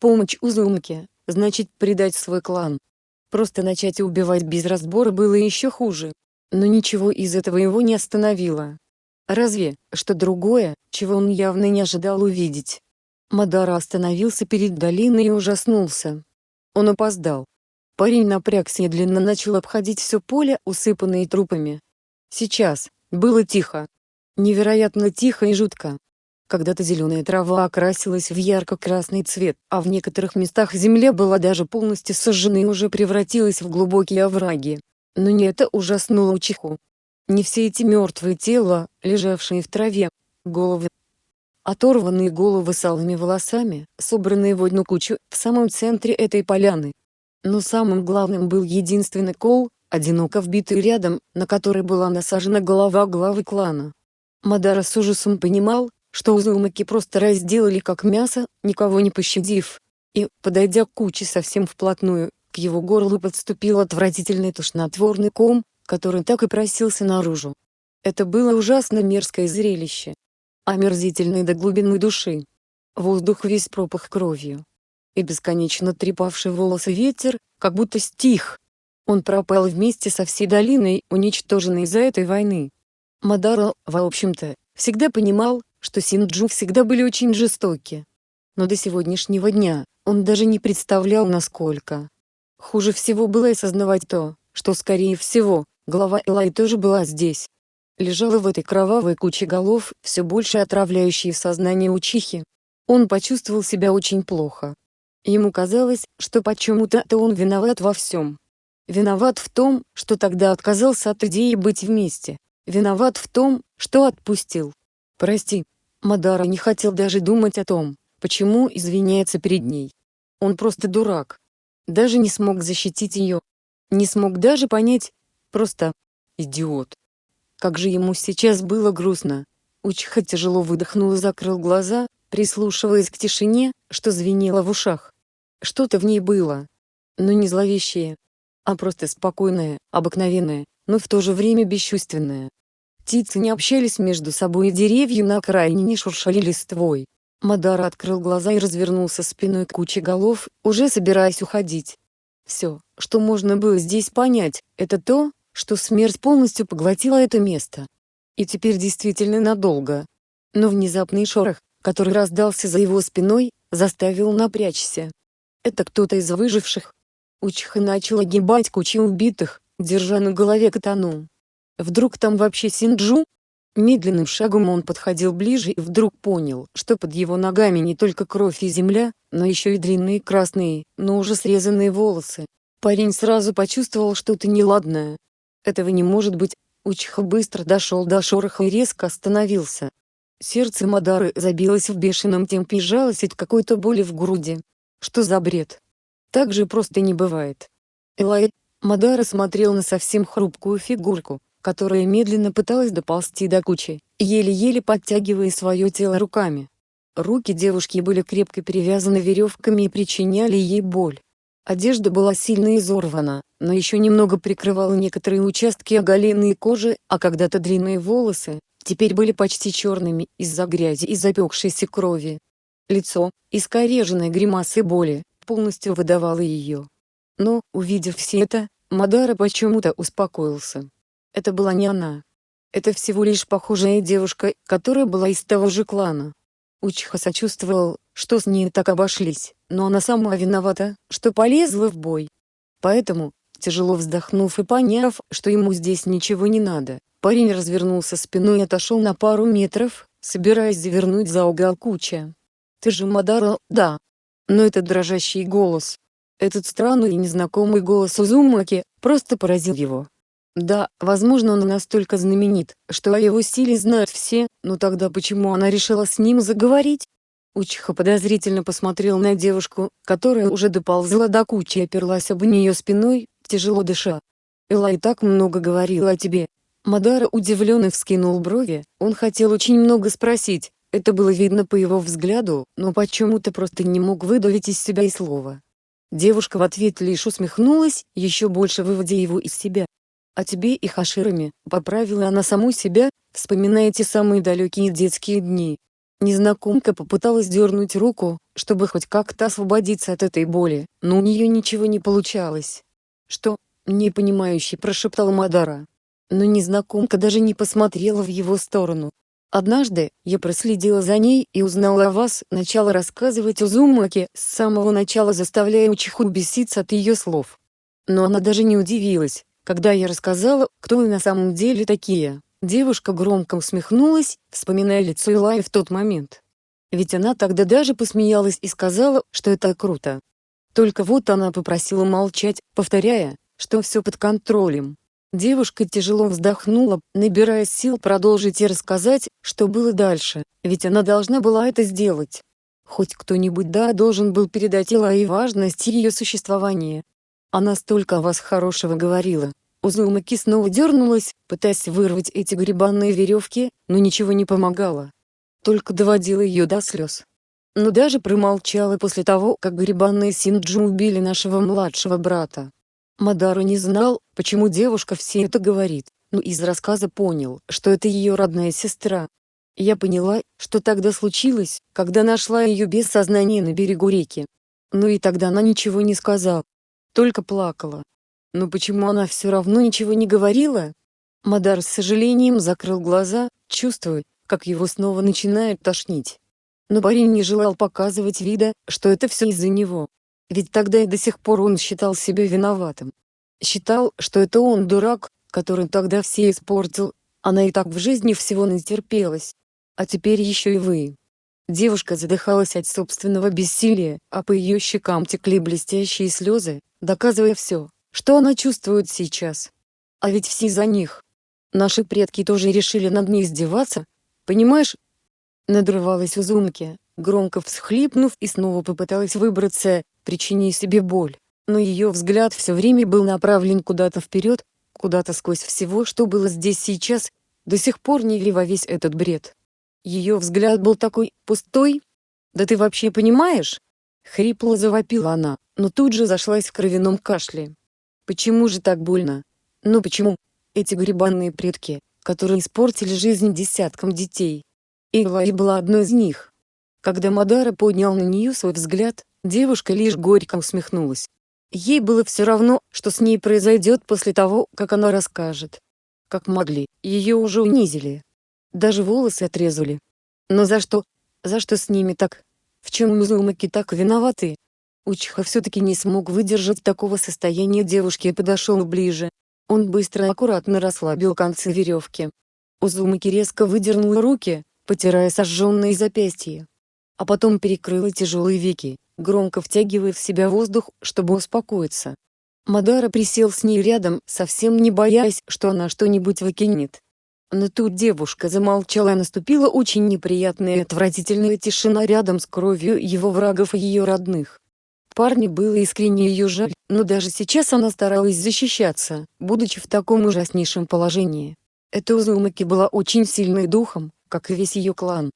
Помощь Узумке, значит предать свой клан. Просто начать убивать без разбора было еще хуже. Но ничего из этого его не остановило. Разве, что другое, чего он явно не ожидал увидеть. Мадара остановился перед долиной и ужаснулся. Он опоздал. Парень напрягся и длинно начал обходить все поле, усыпанное трупами. Сейчас, было тихо. Невероятно тихо и жутко. Когда-то зеленая трава окрасилась в ярко-красный цвет, а в некоторых местах земля была даже полностью сожжена и уже превратилась в глубокие овраги. Но не это ужаснуло Учиху. Не все эти мертвые тела, лежавшие в траве, головы. Оторванные головы с алыми волосами, собранные в одну кучу, в самом центре этой поляны. Но самым главным был единственный кол, одиноко вбитый рядом, на который была насажена голова главы клана. Мадара с ужасом понимал, что узумаки просто разделали как мясо, никого не пощадив. И, подойдя к куче совсем вплотную, к его горлу подступил отвратительный тошнотворный ком, который так и просился наружу. Это было ужасно мерзкое зрелище. Омерзительный до глубины души. Воздух весь пропах кровью. И бесконечно трепавший волосы ветер, как будто стих. Он пропал вместе со всей долиной, уничтоженной из-за этой войны. Мадаро, в общем-то, всегда понимал, что Синджу всегда были очень жестоки. Но до сегодняшнего дня, он даже не представлял насколько. Хуже всего было осознавать то, что скорее всего, голова Элай тоже была здесь. Лежала в этой кровавой куче голов, все больше отравляющей сознание учихи. Он почувствовал себя очень плохо. Ему казалось, что почему-то он виноват во всем. Виноват в том, что тогда отказался от идеи быть вместе. Виноват в том, что отпустил. Прости. Мадара не хотел даже думать о том, почему извиняется перед ней. Он просто дурак даже не смог защитить ее. Не смог даже понять, просто идиот. Как же ему сейчас было грустно. Учиха тяжело выдохнул и закрыл глаза, прислушиваясь к тишине, что звенело в ушах. Что-то в ней было. Но не зловещее, а просто спокойное, обыкновенное, но в то же время бесчувственное. Птицы не общались между собой и деревья на окраине не шуршали листвой. Мадара открыл глаза и развернулся спиной к куче голов, уже собираясь уходить. Все, что можно было здесь понять, это то, что смерть полностью поглотила это место. И теперь действительно надолго. Но внезапный шорох, который раздался за его спиной, заставил напрячься. Это кто-то из выживших. Учиха начал огибать кучи убитых, держа на голове катану. Вдруг там вообще Синджу? Медленным шагом он подходил ближе и вдруг понял, что под его ногами не только кровь и земля, но еще и длинные красные, но уже срезанные волосы. Парень сразу почувствовал что-то неладное. Этого не может быть. Учиха быстро дошел до шороха и резко остановился. Сердце Мадары забилось в бешеном темпе и жалось от какой-то боли в груди. Что за бред? Так же просто не бывает. Элай, Мадара смотрел на совсем хрупкую фигурку, которая медленно пыталась доползти до кучи, еле-еле подтягивая свое тело руками. Руки девушки были крепко перевязаны веревками и причиняли ей боль. Одежда была сильно изорвана, но еще немного прикрывала некоторые участки оголенной кожи, а когда-то длинные волосы, теперь были почти черными из-за грязи и запекшейся крови. Лицо, искореженное гримасой боли, полностью выдавало ее. Но, увидев все это, Мадара почему-то успокоился. Это была не она. Это всего лишь похожая девушка, которая была из того же клана. Учиха сочувствовал, что с ней так обошлись, но она сама виновата, что полезла в бой. Поэтому, тяжело вздохнув и поняв, что ему здесь ничего не надо, парень развернулся спиной и отошел на пару метров, собираясь завернуть за угол куча. «Ты же Мадара, да?» Но этот дрожащий голос. Этот странный и незнакомый голос Узумаки просто поразил его. Да, возможно он настолько знаменит, что о его стиле знают все, но тогда почему она решила с ним заговорить? Учиха подозрительно посмотрел на девушку, которая уже доползла до кучи и оперлась об нее спиной, тяжело дыша. Элай так много говорила о тебе. Мадара удивленно вскинул брови, он хотел очень много спросить, это было видно по его взгляду, но почему-то просто не мог выдавить из себя и слова. Девушка в ответ лишь усмехнулась, еще больше выводя его из себя. «А тебе и Хаширами», — поправила она саму себя, вспоминая те самые далекие детские дни. Незнакомка попыталась дернуть руку, чтобы хоть как-то освободиться от этой боли, но у нее ничего не получалось. «Что?» — непонимающе прошептал Мадара. Но незнакомка даже не посмотрела в его сторону. Однажды, я проследила за ней и узнала о вас, начала рассказывать Узумаки, с самого начала заставляя Учиху беситься от ее слов. Но она даже не удивилась, когда я рассказала, кто вы на самом деле такие, девушка громко усмехнулась, вспоминая лицо Илаи в тот момент. Ведь она тогда даже посмеялась и сказала, что это круто. Только вот она попросила молчать, повторяя, что все под контролем. Девушка тяжело вздохнула, набирая сил продолжить и рассказать, что было дальше, ведь она должна была это сделать. Хоть кто-нибудь да должен был передать Илае важность ее существования, она столько о вас хорошего говорила. Узумаки снова дернулась, пытаясь вырвать эти грибанные веревки, но ничего не помогало. Только доводила ее до слез. Но даже промолчала после того, как грибанные Синджу убили нашего младшего брата. Мадару не знал, почему девушка все это говорит, но из рассказа понял, что это ее родная сестра. Я поняла, что тогда случилось, когда нашла ее без сознания на берегу реки. Но и тогда она ничего не сказала, только плакала. Но почему она все равно ничего не говорила? Мадар с сожалением закрыл глаза, чувствуя, как его снова начинает тошнить. Но парень не желал показывать вида, что это все из-за него. Ведь тогда и до сих пор он считал себя виноватым. Считал, что это он дурак, который тогда все испортил, она и так в жизни всего натерпелась. А теперь еще и вы. Девушка задыхалась от собственного бессилия, а по ее щекам текли блестящие слезы, доказывая все, что она чувствует сейчас. А ведь все за них. Наши предки тоже решили над ней издеваться, понимаешь? Надрывалась Узумки, громко всхлипнув и снова попыталась выбраться, причиняя себе боль. Но ее взгляд все время был направлен куда-то вперед, куда-то сквозь всего, что было здесь сейчас, до сих пор не во весь этот бред. Ее взгляд был такой, пустой. «Да ты вообще понимаешь?» Хрипло завопила она, но тут же зашлась в кровяном кашле. «Почему же так больно? Ну почему? Эти грибанные предки, которые испортили жизнь десяткам детей. Илай была одной из них». Когда Мадара поднял на нее свой взгляд, девушка лишь горько усмехнулась. Ей было все равно, что с ней произойдет после того, как она расскажет. Как могли, ее уже унизили. Даже волосы отрезали. Но за что? За что с ними так? В чем Музумаки так виноваты? Учиха все-таки не смог выдержать такого состояния девушки и подошел ближе. Он быстро и аккуратно расслабил концы веревки. Узумаки резко выдернул руки, потирая сожженные запястья. А потом перекрыла тяжелые веки, громко втягивая в себя воздух, чтобы успокоиться. Мадара присел с ней рядом, совсем не боясь, что она что-нибудь выкинет. Но тут девушка замолчала и наступила очень неприятная и отвратительная тишина рядом с кровью его врагов и ее родных. Парню было искренне ее жаль, но даже сейчас она старалась защищаться, будучи в таком ужаснейшем положении. Эта Узумаки была очень сильной духом, как и весь ее клан.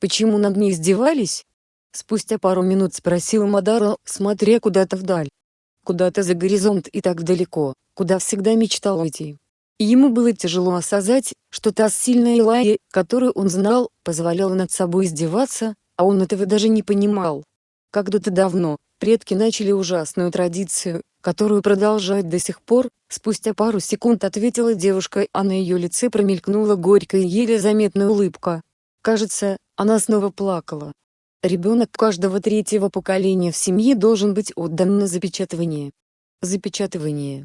Почему над ней издевались? Спустя пару минут спросил Мадара, смотря куда-то вдаль. Куда-то за горизонт и так далеко, куда всегда мечтал уйти. Ему было тяжело осознать, что та сильная Илайя, которую он знал, позволяла над собой издеваться, а он этого даже не понимал. Когда-то давно, предки начали ужасную традицию, которую продолжают до сих пор, спустя пару секунд ответила девушка, а на ее лице промелькнула горькая еле заметная улыбка. Кажется, она снова плакала. Ребенок каждого третьего поколения в семье должен быть отдан на запечатывание. Запечатывание.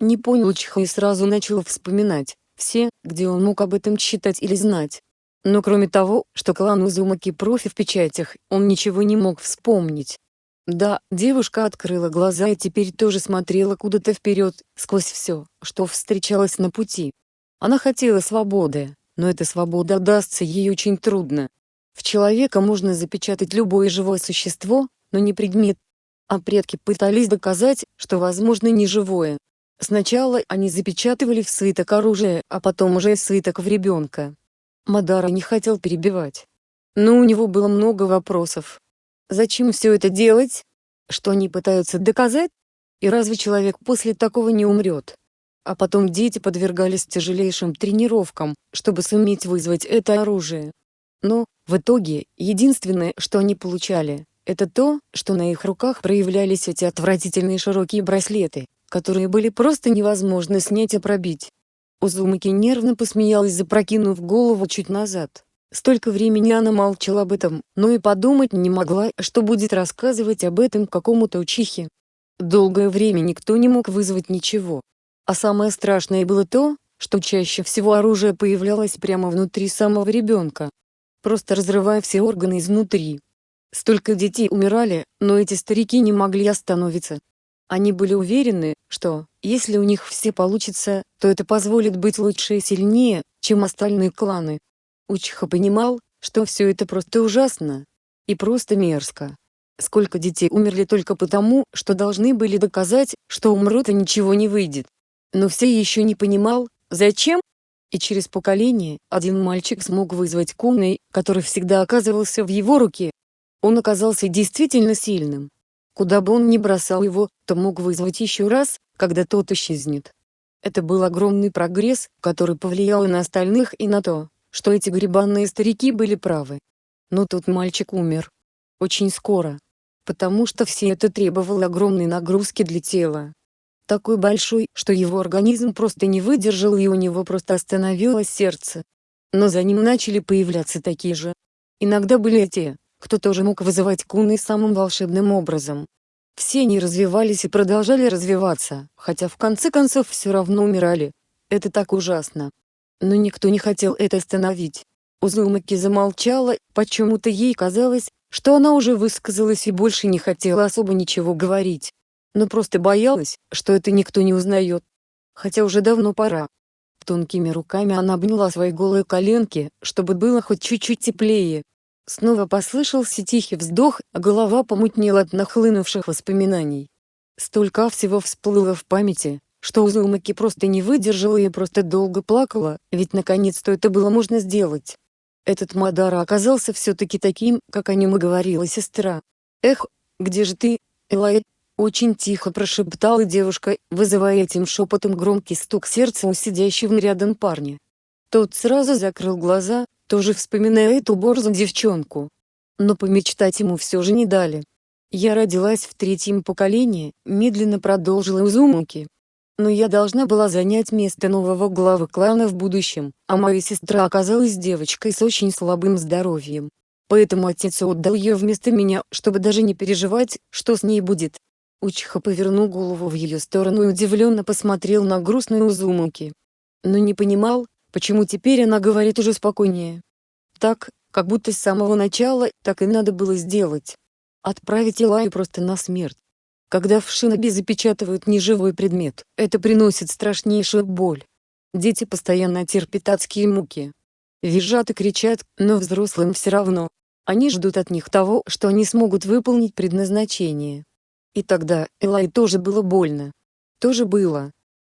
Не понял Чха и сразу начал вспоминать, все, где он мог об этом читать или знать. Но кроме того, что клан Узумаки профи в печатях, он ничего не мог вспомнить. Да, девушка открыла глаза и теперь тоже смотрела куда-то вперед, сквозь все, что встречалось на пути. Она хотела свободы, но эта свобода дастся ей очень трудно. В человека можно запечатать любое живое существо, но не предмет. А предки пытались доказать, что возможно не живое. Сначала они запечатывали в свиток оружие, а потом уже свиток в ребенка. Мадара не хотел перебивать. Но у него было много вопросов. Зачем все это делать? Что они пытаются доказать? И разве человек после такого не умрет? А потом дети подвергались тяжелейшим тренировкам, чтобы суметь вызвать это оружие. Но, в итоге, единственное, что они получали, это то, что на их руках проявлялись эти отвратительные широкие браслеты, которые были просто невозможно снять и пробить. Узумаки нервно посмеялась запрокинув голову чуть назад. Столько времени она молчала об этом, но и подумать не могла, что будет рассказывать об этом какому-то учихе. Долгое время никто не мог вызвать ничего. А самое страшное было то, что чаще всего оружие появлялось прямо внутри самого ребенка, просто разрывая все органы изнутри. Столько детей умирали, но эти старики не могли остановиться. Они были уверены, что, если у них все получится, то это позволит быть лучше и сильнее, чем остальные кланы. Учиха понимал, что все это просто ужасно. И просто мерзко. Сколько детей умерли только потому, что должны были доказать, что умрут и ничего не выйдет. Но все еще не понимал, зачем? И через поколение, один мальчик смог вызвать Куной, который всегда оказывался в его руке. Он оказался действительно сильным. Куда бы он ни бросал его, то мог вызвать еще раз, когда тот исчезнет. Это был огромный прогресс, который повлиял и на остальных и на то, что эти грибанные старики были правы. Но тут мальчик умер. Очень скоро. Потому что все это требовало огромной нагрузки для тела. Такой большой, что его организм просто не выдержал и у него просто остановилось сердце. Но за ним начали появляться такие же. Иногда были те, кто тоже мог вызывать куны самым волшебным образом. Все они развивались и продолжали развиваться, хотя в конце концов все равно умирали. Это так ужасно. Но никто не хотел это остановить. Узумаки замолчала, почему-то ей казалось, что она уже высказалась и больше не хотела особо ничего говорить. Но просто боялась, что это никто не узнает. Хотя уже давно пора. Тонкими руками она обняла свои голые коленки, чтобы было хоть чуть-чуть теплее. Снова послышался тихий вздох, а голова помутнела от нахлынувших воспоминаний. Столько всего всплыло в памяти, что Узумаки просто не выдержала и просто долго плакала, ведь наконец-то это было можно сделать. Этот Мадара оказался все-таки таким, как о нем и говорила сестра. «Эх, где же ты, Элай?» Очень тихо прошептала девушка, вызывая этим шепотом громкий стук сердца у сидящего рядом парня. Тот сразу закрыл глаза, тоже вспоминая эту борзу девчонку. Но помечтать ему все же не дали. «Я родилась в третьем поколении», — медленно продолжила Узумаки. Но я должна была занять место нового главы клана в будущем, а моя сестра оказалась девочкой с очень слабым здоровьем. Поэтому отец отдал ее вместо меня, чтобы даже не переживать, что с ней будет. Учиха повернул голову в ее сторону и удивленно посмотрел на грустную Узумаки. Но не понимал, почему теперь она говорит уже спокойнее. Так, как будто с самого начала, так и надо было сделать. Отправить Илаю просто на смерть. Когда в шиноби запечатывают неживой предмет, это приносит страшнейшую боль. Дети постоянно терпят адские муки. Визжат и кричат, но взрослым все равно. Они ждут от них того, что они смогут выполнить предназначение. И тогда Элай тоже было больно. Тоже было.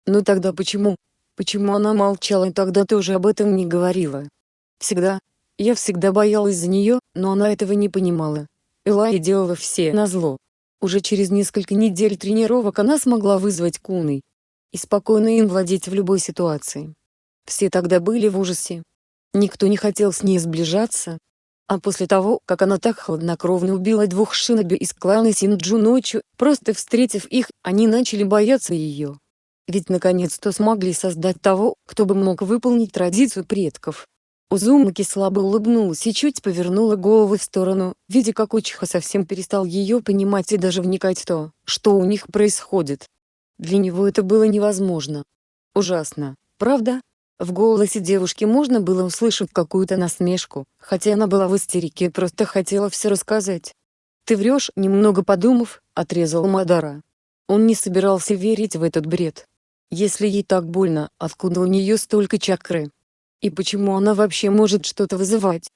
Но тогда почему? Почему она молчала и тогда тоже об этом не говорила? Всегда. Я всегда боялась за нее, но она этого не понимала. Элай делала все назло. Уже через несколько недель тренировок она смогла вызвать Куны и спокойно им владеть в любой ситуации. Все тогда были в ужасе. Никто не хотел с ней сближаться. А после того, как она так хладнокровно убила двух шиноби из клана Синджу ночью, просто встретив их, они начали бояться ее. Ведь наконец-то смогли создать того, кто бы мог выполнить традицию предков. Узумаки слабо улыбнулась и чуть повернула голову в сторону, видя как Учиха совсем перестал ее понимать и даже вникать в то, что у них происходит. Для него это было невозможно. Ужасно, правда? В голосе девушки можно было услышать какую-то насмешку, хотя она была в истерике и просто хотела все рассказать. «Ты врешь», немного подумав, отрезал Мадара. Он не собирался верить в этот бред. Если ей так больно, откуда у нее столько чакры? И почему она вообще может что-то вызывать?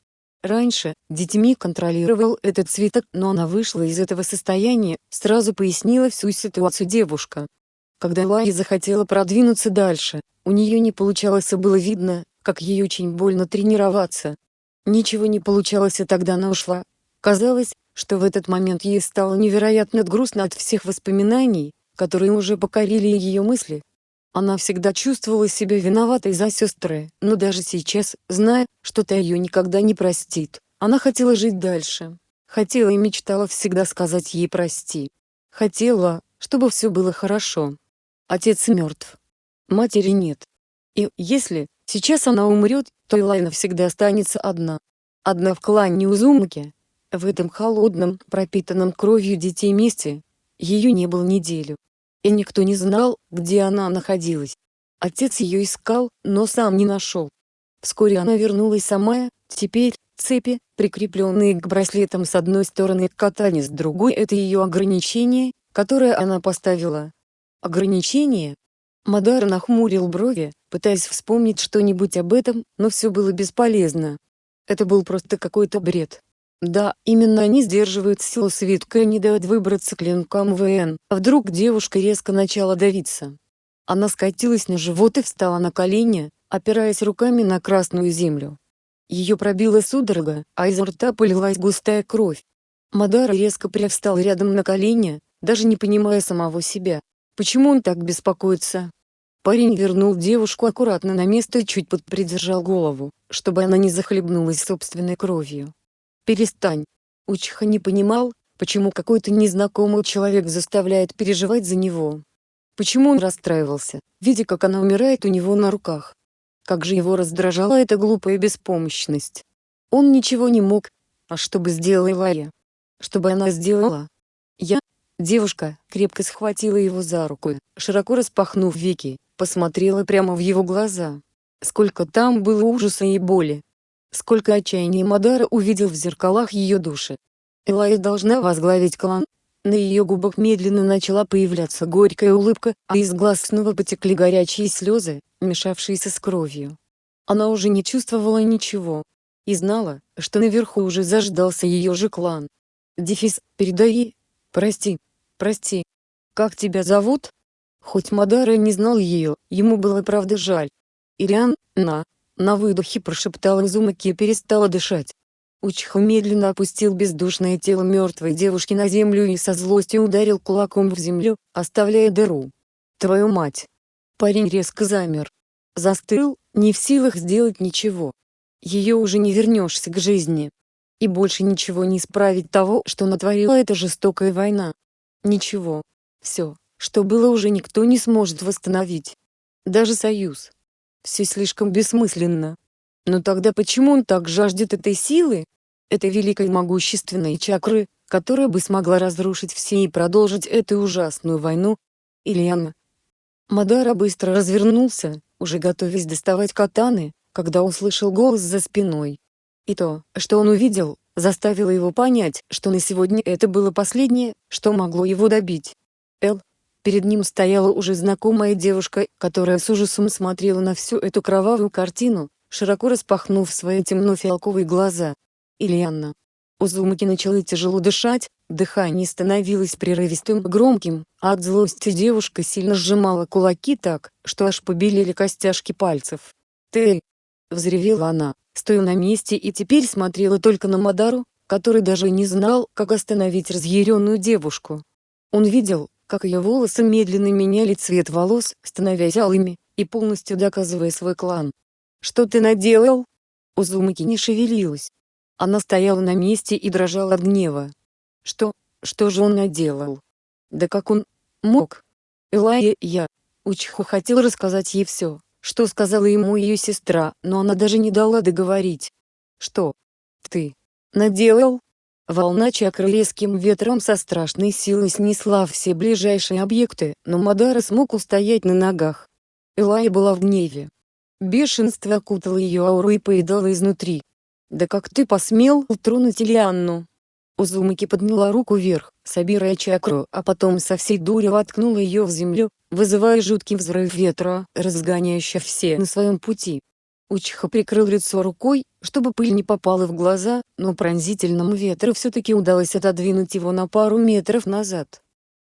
Раньше, детьми контролировал этот цветок, но она вышла из этого состояния, сразу пояснила всю ситуацию девушка. Когда Лая захотела продвинуться дальше, у нее не получалось и было видно, как ей очень больно тренироваться. Ничего не получалось и тогда она ушла. Казалось, что в этот момент ей стало невероятно грустно от всех воспоминаний, которые уже покорили ее мысли. Она всегда чувствовала себя виноватой за сестры, но даже сейчас, зная, что та ее никогда не простит, она хотела жить дальше. Хотела и мечтала всегда сказать ей «прости». Хотела, чтобы все было хорошо. Отец мертв. Матери нет. И, если, сейчас она умрет, то Илайна всегда останется одна. Одна в клане Узумаки, в этом холодном, пропитанном кровью детей месте, ее не было неделю. И никто не знал, где она находилась. Отец ее искал, но сам не нашел. Вскоре она вернулась сама, теперь, цепи, прикрепленные к браслетам с одной стороны к катане с другой это ее ограничение, которое она поставила. Ограничение? Мадар нахмурил брови, пытаясь вспомнить что-нибудь об этом, но все было бесполезно. Это был просто какой-то бред. Да, именно они сдерживают силу свитка и не дают выбраться клинкам ВН. А вдруг девушка резко начала давиться. Она скатилась на живот и встала на колени, опираясь руками на красную землю. Ее пробила судорога, а изо рта полилась густая кровь. Мадара резко привстал рядом на колени, даже не понимая самого себя. Почему он так беспокоится? Парень вернул девушку аккуратно на место и чуть подпридержал голову, чтобы она не захлебнулась собственной кровью. «Перестань!» Учиха не понимал, почему какой-то незнакомый человек заставляет переживать за него. Почему он расстраивался, видя как она умирает у него на руках. Как же его раздражала эта глупая беспомощность. Он ничего не мог. А что бы сделала Илая? Что бы она сделала? Я, девушка, крепко схватила его за руку, широко распахнув веки, посмотрела прямо в его глаза. Сколько там было ужаса и боли, Сколько отчаяния Мадара увидел в зеркалах ее души. Элайя должна возглавить клан. На ее губах медленно начала появляться горькая улыбка, а из глаз снова потекли горячие слезы, мешавшиеся с кровью. Она уже не чувствовала ничего. И знала, что наверху уже заждался ее же клан. Дефис, передай. Прости. Прости. Как тебя зовут? Хоть Мадара не знал ее, ему было правда жаль. Ириан, на. На выдохе прошептала Изумаки и перестала дышать. Учха медленно опустил бездушное тело мертвой девушки на землю и со злостью ударил кулаком в землю, оставляя дыру. «Твою мать!» Парень резко замер. Застыл, не в силах сделать ничего. Ее уже не вернешься к жизни. И больше ничего не исправить того, что натворила эта жестокая война. Ничего. Все, что было уже никто не сможет восстановить. Даже союз, все слишком бессмысленно. Но тогда почему он так жаждет этой силы? Этой великой могущественной чакры, которая бы смогла разрушить все и продолжить эту ужасную войну? Ильяна. Мадара быстро развернулся, уже готовясь доставать катаны, когда услышал голос за спиной. И то, что он увидел, заставило его понять, что на сегодня это было последнее, что могло его добить. Перед ним стояла уже знакомая девушка, которая с ужасом смотрела на всю эту кровавую картину, широко распахнув свои темно-фиалковые глаза. Ильяна. Узумаки начала тяжело дышать, дыхание становилось прерывистым громким, а от злости девушка сильно сжимала кулаки так, что аж побелели костяшки пальцев. «Ты!» — взревела она, стоя на месте и теперь смотрела только на Мадару, который даже не знал, как остановить разъяренную девушку. Он видел, как ее волосы медленно меняли цвет волос, становясь алыми, и полностью доказывая свой клан. «Что ты наделал?» Узумаки не шевелилась. Она стояла на месте и дрожала от гнева. Что, что же он наделал? Да как он мог? Элая, я. Учиху хотел рассказать ей все, что сказала ему ее сестра, но она даже не дала договорить. Что? Ты наделал? Волна чакры резким ветром со страшной силой снесла все ближайшие объекты, но Мадара смог устоять на ногах. Элай была в гневе. Бешенство окутало ее ауру и поедало изнутри. «Да как ты посмел тронуть Ильянну?» Узумаки подняла руку вверх, собирая чакру, а потом со всей дури воткнула ее в землю, вызывая жуткий взрыв ветра, разгоняющий все на своем пути. Учиха прикрыл лицо рукой, чтобы пыль не попала в глаза, но пронзительному ветру все-таки удалось отодвинуть его на пару метров назад.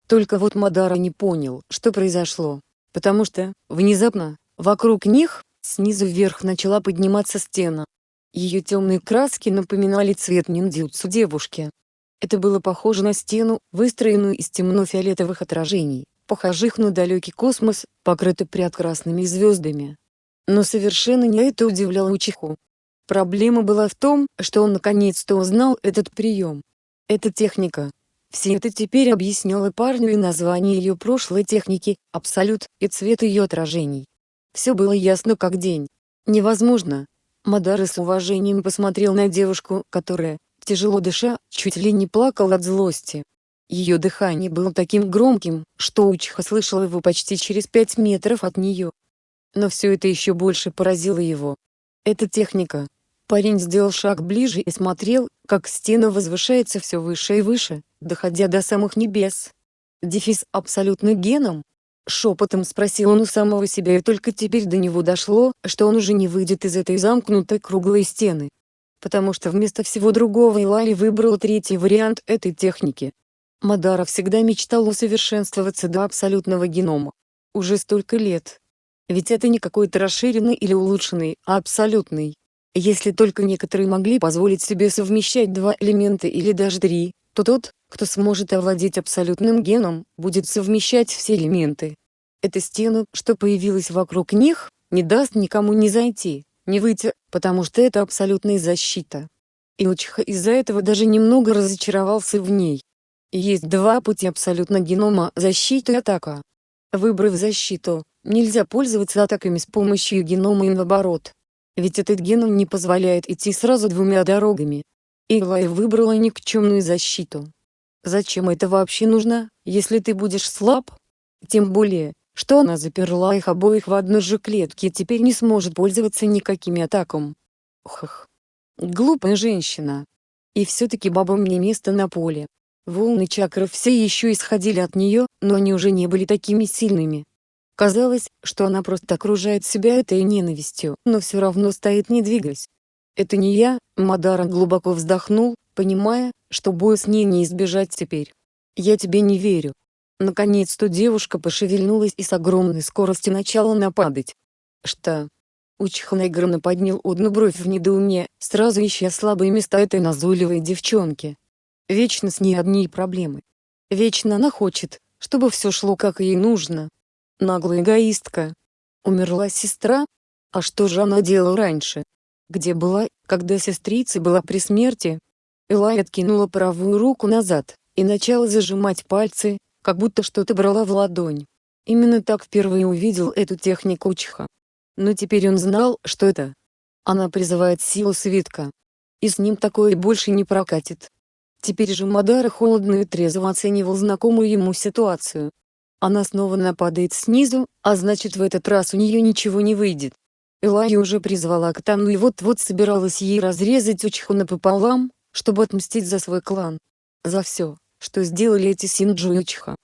Только вот Мадара не понял, что произошло, потому что, внезапно, вокруг них, снизу вверх начала подниматься стена, ее темные краски напоминали цвет ниндзюцу девушки. Это было похоже на стену, выстроенную из темно-фиолетовых отражений, похожих на далекий космос, покрытый прекрасными звездами. Но совершенно не это удивляло Учиху. Проблема была в том, что он наконец-то узнал этот прием. Эта техника. Все это теперь объясняло парню и название ее прошлой техники, абсолют, и цвет ее отражений. Все было ясно как день. Невозможно, Мадара с уважением посмотрел на девушку, которая, тяжело дыша, чуть ли не плакала от злости. Ее дыхание было таким громким, что Учиха слышал его почти через пять метров от нее. Но все это еще больше поразило его. Эта техника. Парень сделал шаг ближе и смотрел, как стена возвышается все выше и выше, доходя до самых небес. Дефис абсолютно геном, Шепотом спросил он у самого себя и только теперь до него дошло, что он уже не выйдет из этой замкнутой круглой стены. Потому что вместо всего другого Илай выбрал третий вариант этой техники. Мадара всегда мечтал усовершенствоваться до абсолютного генома. Уже столько лет. Ведь это не какой-то расширенный или улучшенный, а абсолютный. Если только некоторые могли позволить себе совмещать два элемента или даже три, то тот, кто сможет овладеть абсолютным геном, будет совмещать все элементы. Эта стена, что появилась вокруг них, не даст никому не зайти, не выйти, потому что это абсолютная защита. Илчиха из-за этого даже немного разочаровался в ней. Есть два пути абсолютно генома – защита и атака. Выбрав защиту, нельзя пользоваться атаками с помощью генома и наоборот. Ведь этот геном не позволяет идти сразу двумя дорогами. Илай выбрала никчемную защиту. Зачем это вообще нужно, если ты будешь слаб? Тем более, что она заперла их обоих в одной же клетке и теперь не сможет пользоваться никакими атаками. Хх. Глупая женщина. И все-таки бабам не место на поле. Волны чакров все еще исходили от нее, но они уже не были такими сильными. Казалось, что она просто окружает себя этой ненавистью, но все равно стоит не двигаясь. «Это не я», — Мадара глубоко вздохнул, понимая, что боя с ней не избежать теперь. «Я тебе не верю». Наконец-то девушка пошевельнулась и с огромной скоростью начала нападать. «Что?» Учих наигранно поднял одну бровь в недоуме, сразу ища слабые места этой назойливой девчонки. Вечно с ней одни проблемы. Вечно она хочет, чтобы все шло как ей нужно. Наглая эгоистка. Умерла сестра? А что же она делала раньше? где была, когда сестрица была при смерти. Элай откинула правую руку назад, и начала зажимать пальцы, как будто что-то брала в ладонь. Именно так впервые увидел эту технику Учха. Но теперь он знал, что это. Она призывает силу свитка. И с ним такое больше не прокатит. Теперь же Мадара холодно и трезво оценивал знакомую ему ситуацию. Она снова нападает снизу, а значит в этот раз у нее ничего не выйдет. Элай уже призвала Катану и вот-вот собиралась ей разрезать Учху напополам, чтобы отмстить за свой клан. За все, что сделали эти Синджу и Учха.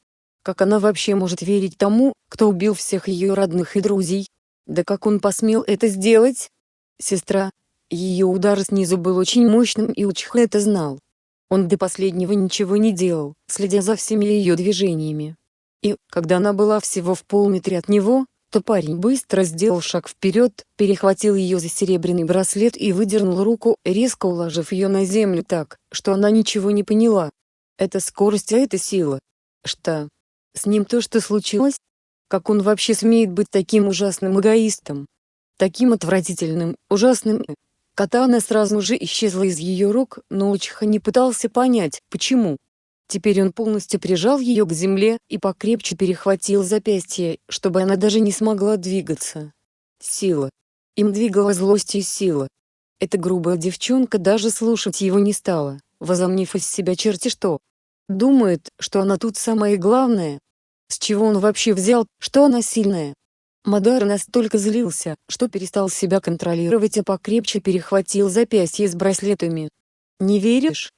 Как она вообще может верить тому, кто убил всех ее родных и друзей? Да как он посмел это сделать? Сестра. Ее удар снизу был очень мощным и Учха это знал. Он до последнего ничего не делал, следя за всеми ее движениями. И, когда она была всего в полметре от него, то парень быстро сделал шаг вперед, перехватил ее за серебряный браслет и выдернул руку, резко уложив ее на землю так, что она ничего не поняла. Это скорость, а это сила. Что? С ним то, что случилось? Как он вообще смеет быть таким ужасным эгоистом? Таким отвратительным, ужасным. Катана сразу же исчезла из ее рук, но Учиха не пытался понять, почему. Теперь он полностью прижал ее к земле и покрепче перехватил запястье, чтобы она даже не смогла двигаться. Сила. Им двигала злость и сила. Эта грубая девчонка даже слушать его не стала, возомнив из себя черти что. Думает, что она тут самое главное. С чего он вообще взял, что она сильная? Мадар настолько злился, что перестал себя контролировать и покрепче перехватил запястье с браслетами. «Не веришь?»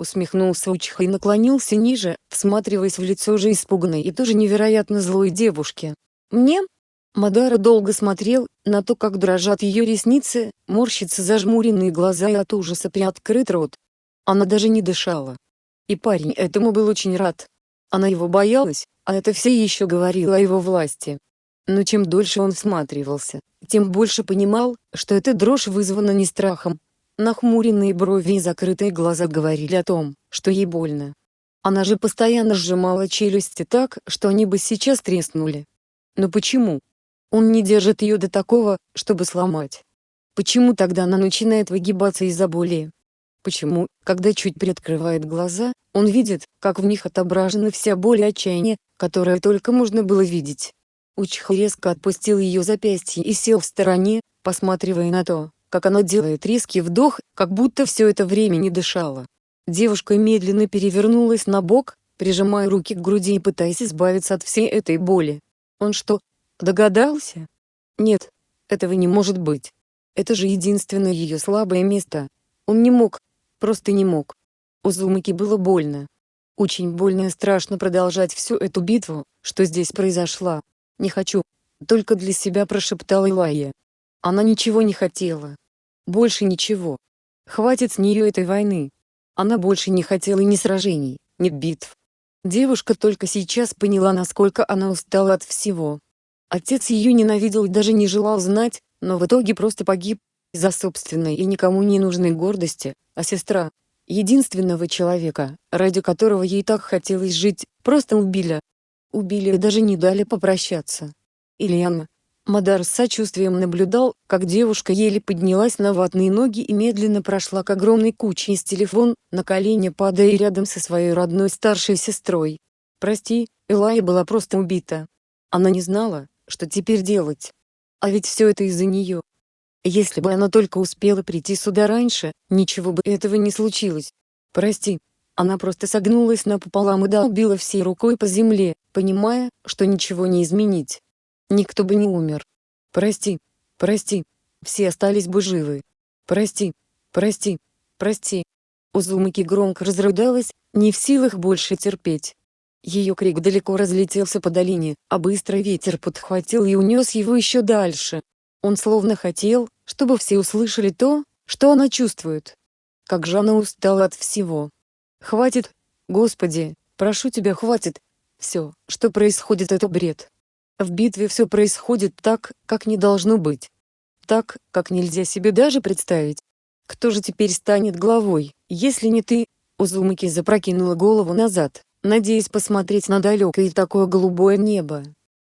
Усмехнулся Учиха и наклонился ниже, всматриваясь в лицо уже испуганной и тоже невероятно злой девушки. «Мне?» Мадара долго смотрел на то, как дрожат ее ресницы, морщатся зажмуренные глаза и от ужаса приоткрыт рот. Она даже не дышала. И парень этому был очень рад. Она его боялась, а это все еще говорило о его власти. Но чем дольше он всматривался, тем больше понимал, что эта дрожь вызвана не страхом. Нахмуренные брови и закрытые глаза говорили о том, что ей больно. Она же постоянно сжимала челюсти так, что они бы сейчас треснули. Но почему? Он не держит ее до такого, чтобы сломать. Почему тогда она начинает выгибаться из-за боли? Почему, когда чуть приоткрывает глаза, он видит, как в них отображена вся боль и отчаяние, которое только можно было видеть. Учих резко отпустил ее запястье и сел в стороне, посматривая на то, как она делает резкий вдох, как будто все это время не дышала. Девушка медленно перевернулась на бок, прижимая руки к груди и пытаясь избавиться от всей этой боли. Он что, догадался? Нет, этого не может быть. Это же единственное ее слабое место. Он не мог, просто не мог. У Зумаки было больно. Очень больно и страшно продолжать всю эту битву, что здесь произошла. Не хочу. Только для себя прошептала Илайя. Она ничего не хотела. Больше ничего. Хватит с нее этой войны. Она больше не хотела ни сражений, ни битв. Девушка только сейчас поняла, насколько она устала от всего. Отец ее ненавидел и даже не желал знать, но в итоге просто погиб, из-за собственной и никому не нужной гордости, а сестра, единственного человека, ради которого ей так хотелось жить, просто убили. Убили и даже не дали попрощаться. Ильяна. Мадар с сочувствием наблюдал, как девушка еле поднялась на ватные ноги и медленно прошла к огромной куче из телефон, на колени падая рядом со своей родной старшей сестрой. Прости, Элая была просто убита. Она не знала, что теперь делать. А ведь все это из-за нее. Если бы она только успела прийти сюда раньше, ничего бы этого не случилось. Прости. Она просто согнулась напополам и долбила всей рукой по земле, понимая, что ничего не изменить. Никто бы не умер. Прости. Прости. Все остались бы живы. Прости. Прости. Прости. Узумаки громко разрыдалась, не в силах больше терпеть. Ее крик далеко разлетелся по долине, а быстрый ветер подхватил и унес его еще дальше. Он словно хотел, чтобы все услышали то, что она чувствует. Как же она устала от всего. Хватит, Господи, прошу тебя хватит. Все, что происходит это бред. В битве все происходит так, как не должно быть. Так, как нельзя себе даже представить. Кто же теперь станет главой, если не ты? Узумаки запрокинула голову назад, надеясь посмотреть на далекое и такое голубое небо.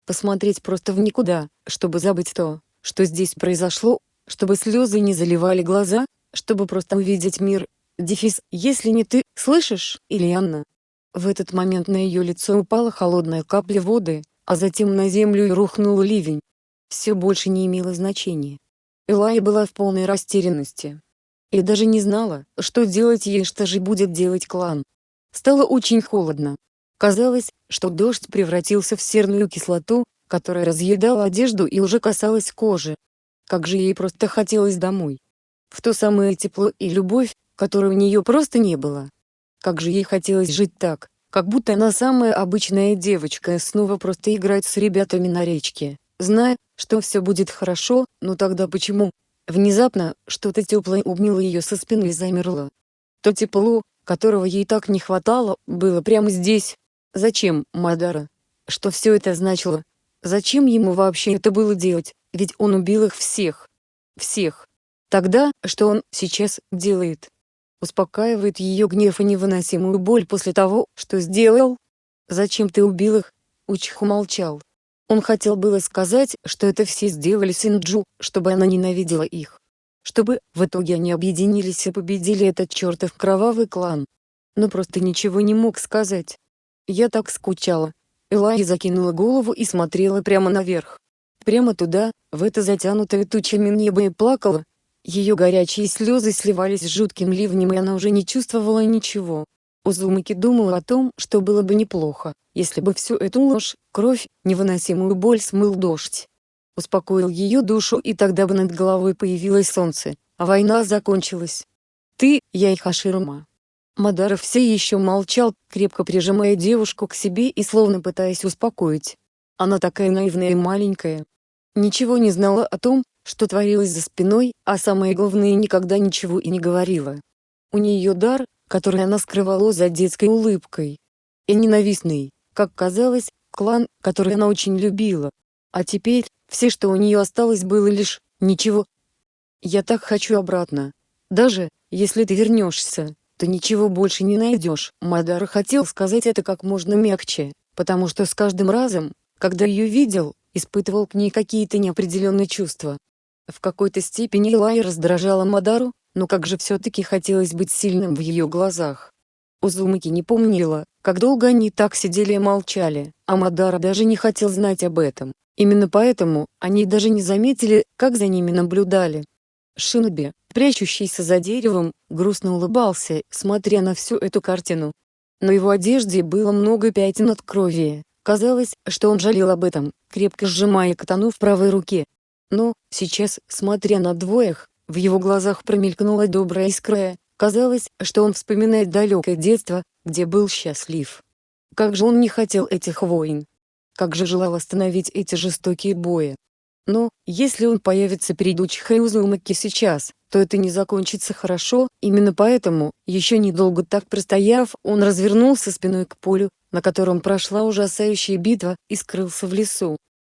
Посмотреть просто в никуда, чтобы забыть то, что здесь произошло, чтобы слезы не заливали глаза, чтобы просто увидеть мир. Дефис, если не ты, слышишь, Ильяна? В этот момент на ее лицо упала холодная капля воды, а затем на землю и рухнул ливень. Все больше не имело значения. Элая была в полной растерянности. И даже не знала, что делать ей что же будет делать клан. Стало очень холодно. Казалось, что дождь превратился в серную кислоту, которая разъедала одежду и уже касалась кожи. Как же ей просто хотелось домой. В то самое тепло и любовь, которой у нее просто не было. Как же ей хотелось жить так, как будто она самая обычная девочка снова просто играть с ребятами на речке, зная, что все будет хорошо, но тогда почему? Внезапно, что-то теплое обняло ее со спины и замерло. То тепло, которого ей так не хватало, было прямо здесь. Зачем, Мадара? Что все это значило? Зачем ему вообще это было делать, ведь он убил их всех. Всех. Тогда, что он сейчас делает? Успокаивает ее гнев и невыносимую боль после того, что сделал? Зачем ты убил их? Учиху молчал. Он хотел было сказать, что это все сделали Синджу, чтобы она ненавидела их. Чтобы, в итоге они объединились и победили этот чертов кровавый клан. Но просто ничего не мог сказать. Я так скучала, Элай закинула голову и смотрела прямо наверх. Прямо туда, в это затянутое тучами небо и плакала. Ее горячие слезы сливались с жутким ливнем и она уже не чувствовала ничего. Узумаки думала о том, что было бы неплохо, если бы всю эту ложь, кровь, невыносимую боль смыл дождь. Успокоил ее душу и тогда бы над головой появилось солнце, а война закончилась. Ты, я и Хаширума. Мадаров все еще молчал, крепко прижимая девушку к себе и словно пытаясь успокоить. Она такая наивная и маленькая. Ничего не знала о том, что творилось за спиной, а самое главное никогда ничего и не говорила. У нее дар, который она скрывала за детской улыбкой. И ненавистный, как казалось, клан, который она очень любила. А теперь, все что у нее осталось было лишь, ничего. Я так хочу обратно. Даже, если ты вернешься, то ничего больше не найдешь. Мадар хотел сказать это как можно мягче, потому что с каждым разом, когда ее видел, испытывал к ней какие-то неопределенные чувства. В какой-то степени Элай раздражала Мадару, но как же все-таки хотелось быть сильным в ее глазах. Узумаки не помнила, как долго они так сидели и молчали, а Мадара даже не хотел знать об этом. Именно поэтому, они даже не заметили, как за ними наблюдали. Шиноби, прячущийся за деревом, грустно улыбался, смотря на всю эту картину. На его одежде было много пятен от крови. Казалось, что он жалел об этом, крепко сжимая катану в правой руке. Но, сейчас, смотря на двоих, в его глазах промелькнула добрая искра, казалось, что он вспоминает далекое детство, где был счастлив. Как же он не хотел этих войн. Как же желал остановить эти жестокие бои. Но, если он появится перед Учихой Узумаки сейчас, то это не закончится хорошо, именно поэтому, еще недолго так простояв, он развернулся спиной к полю, на котором прошла ужасающая битва, и скрылся в лесу.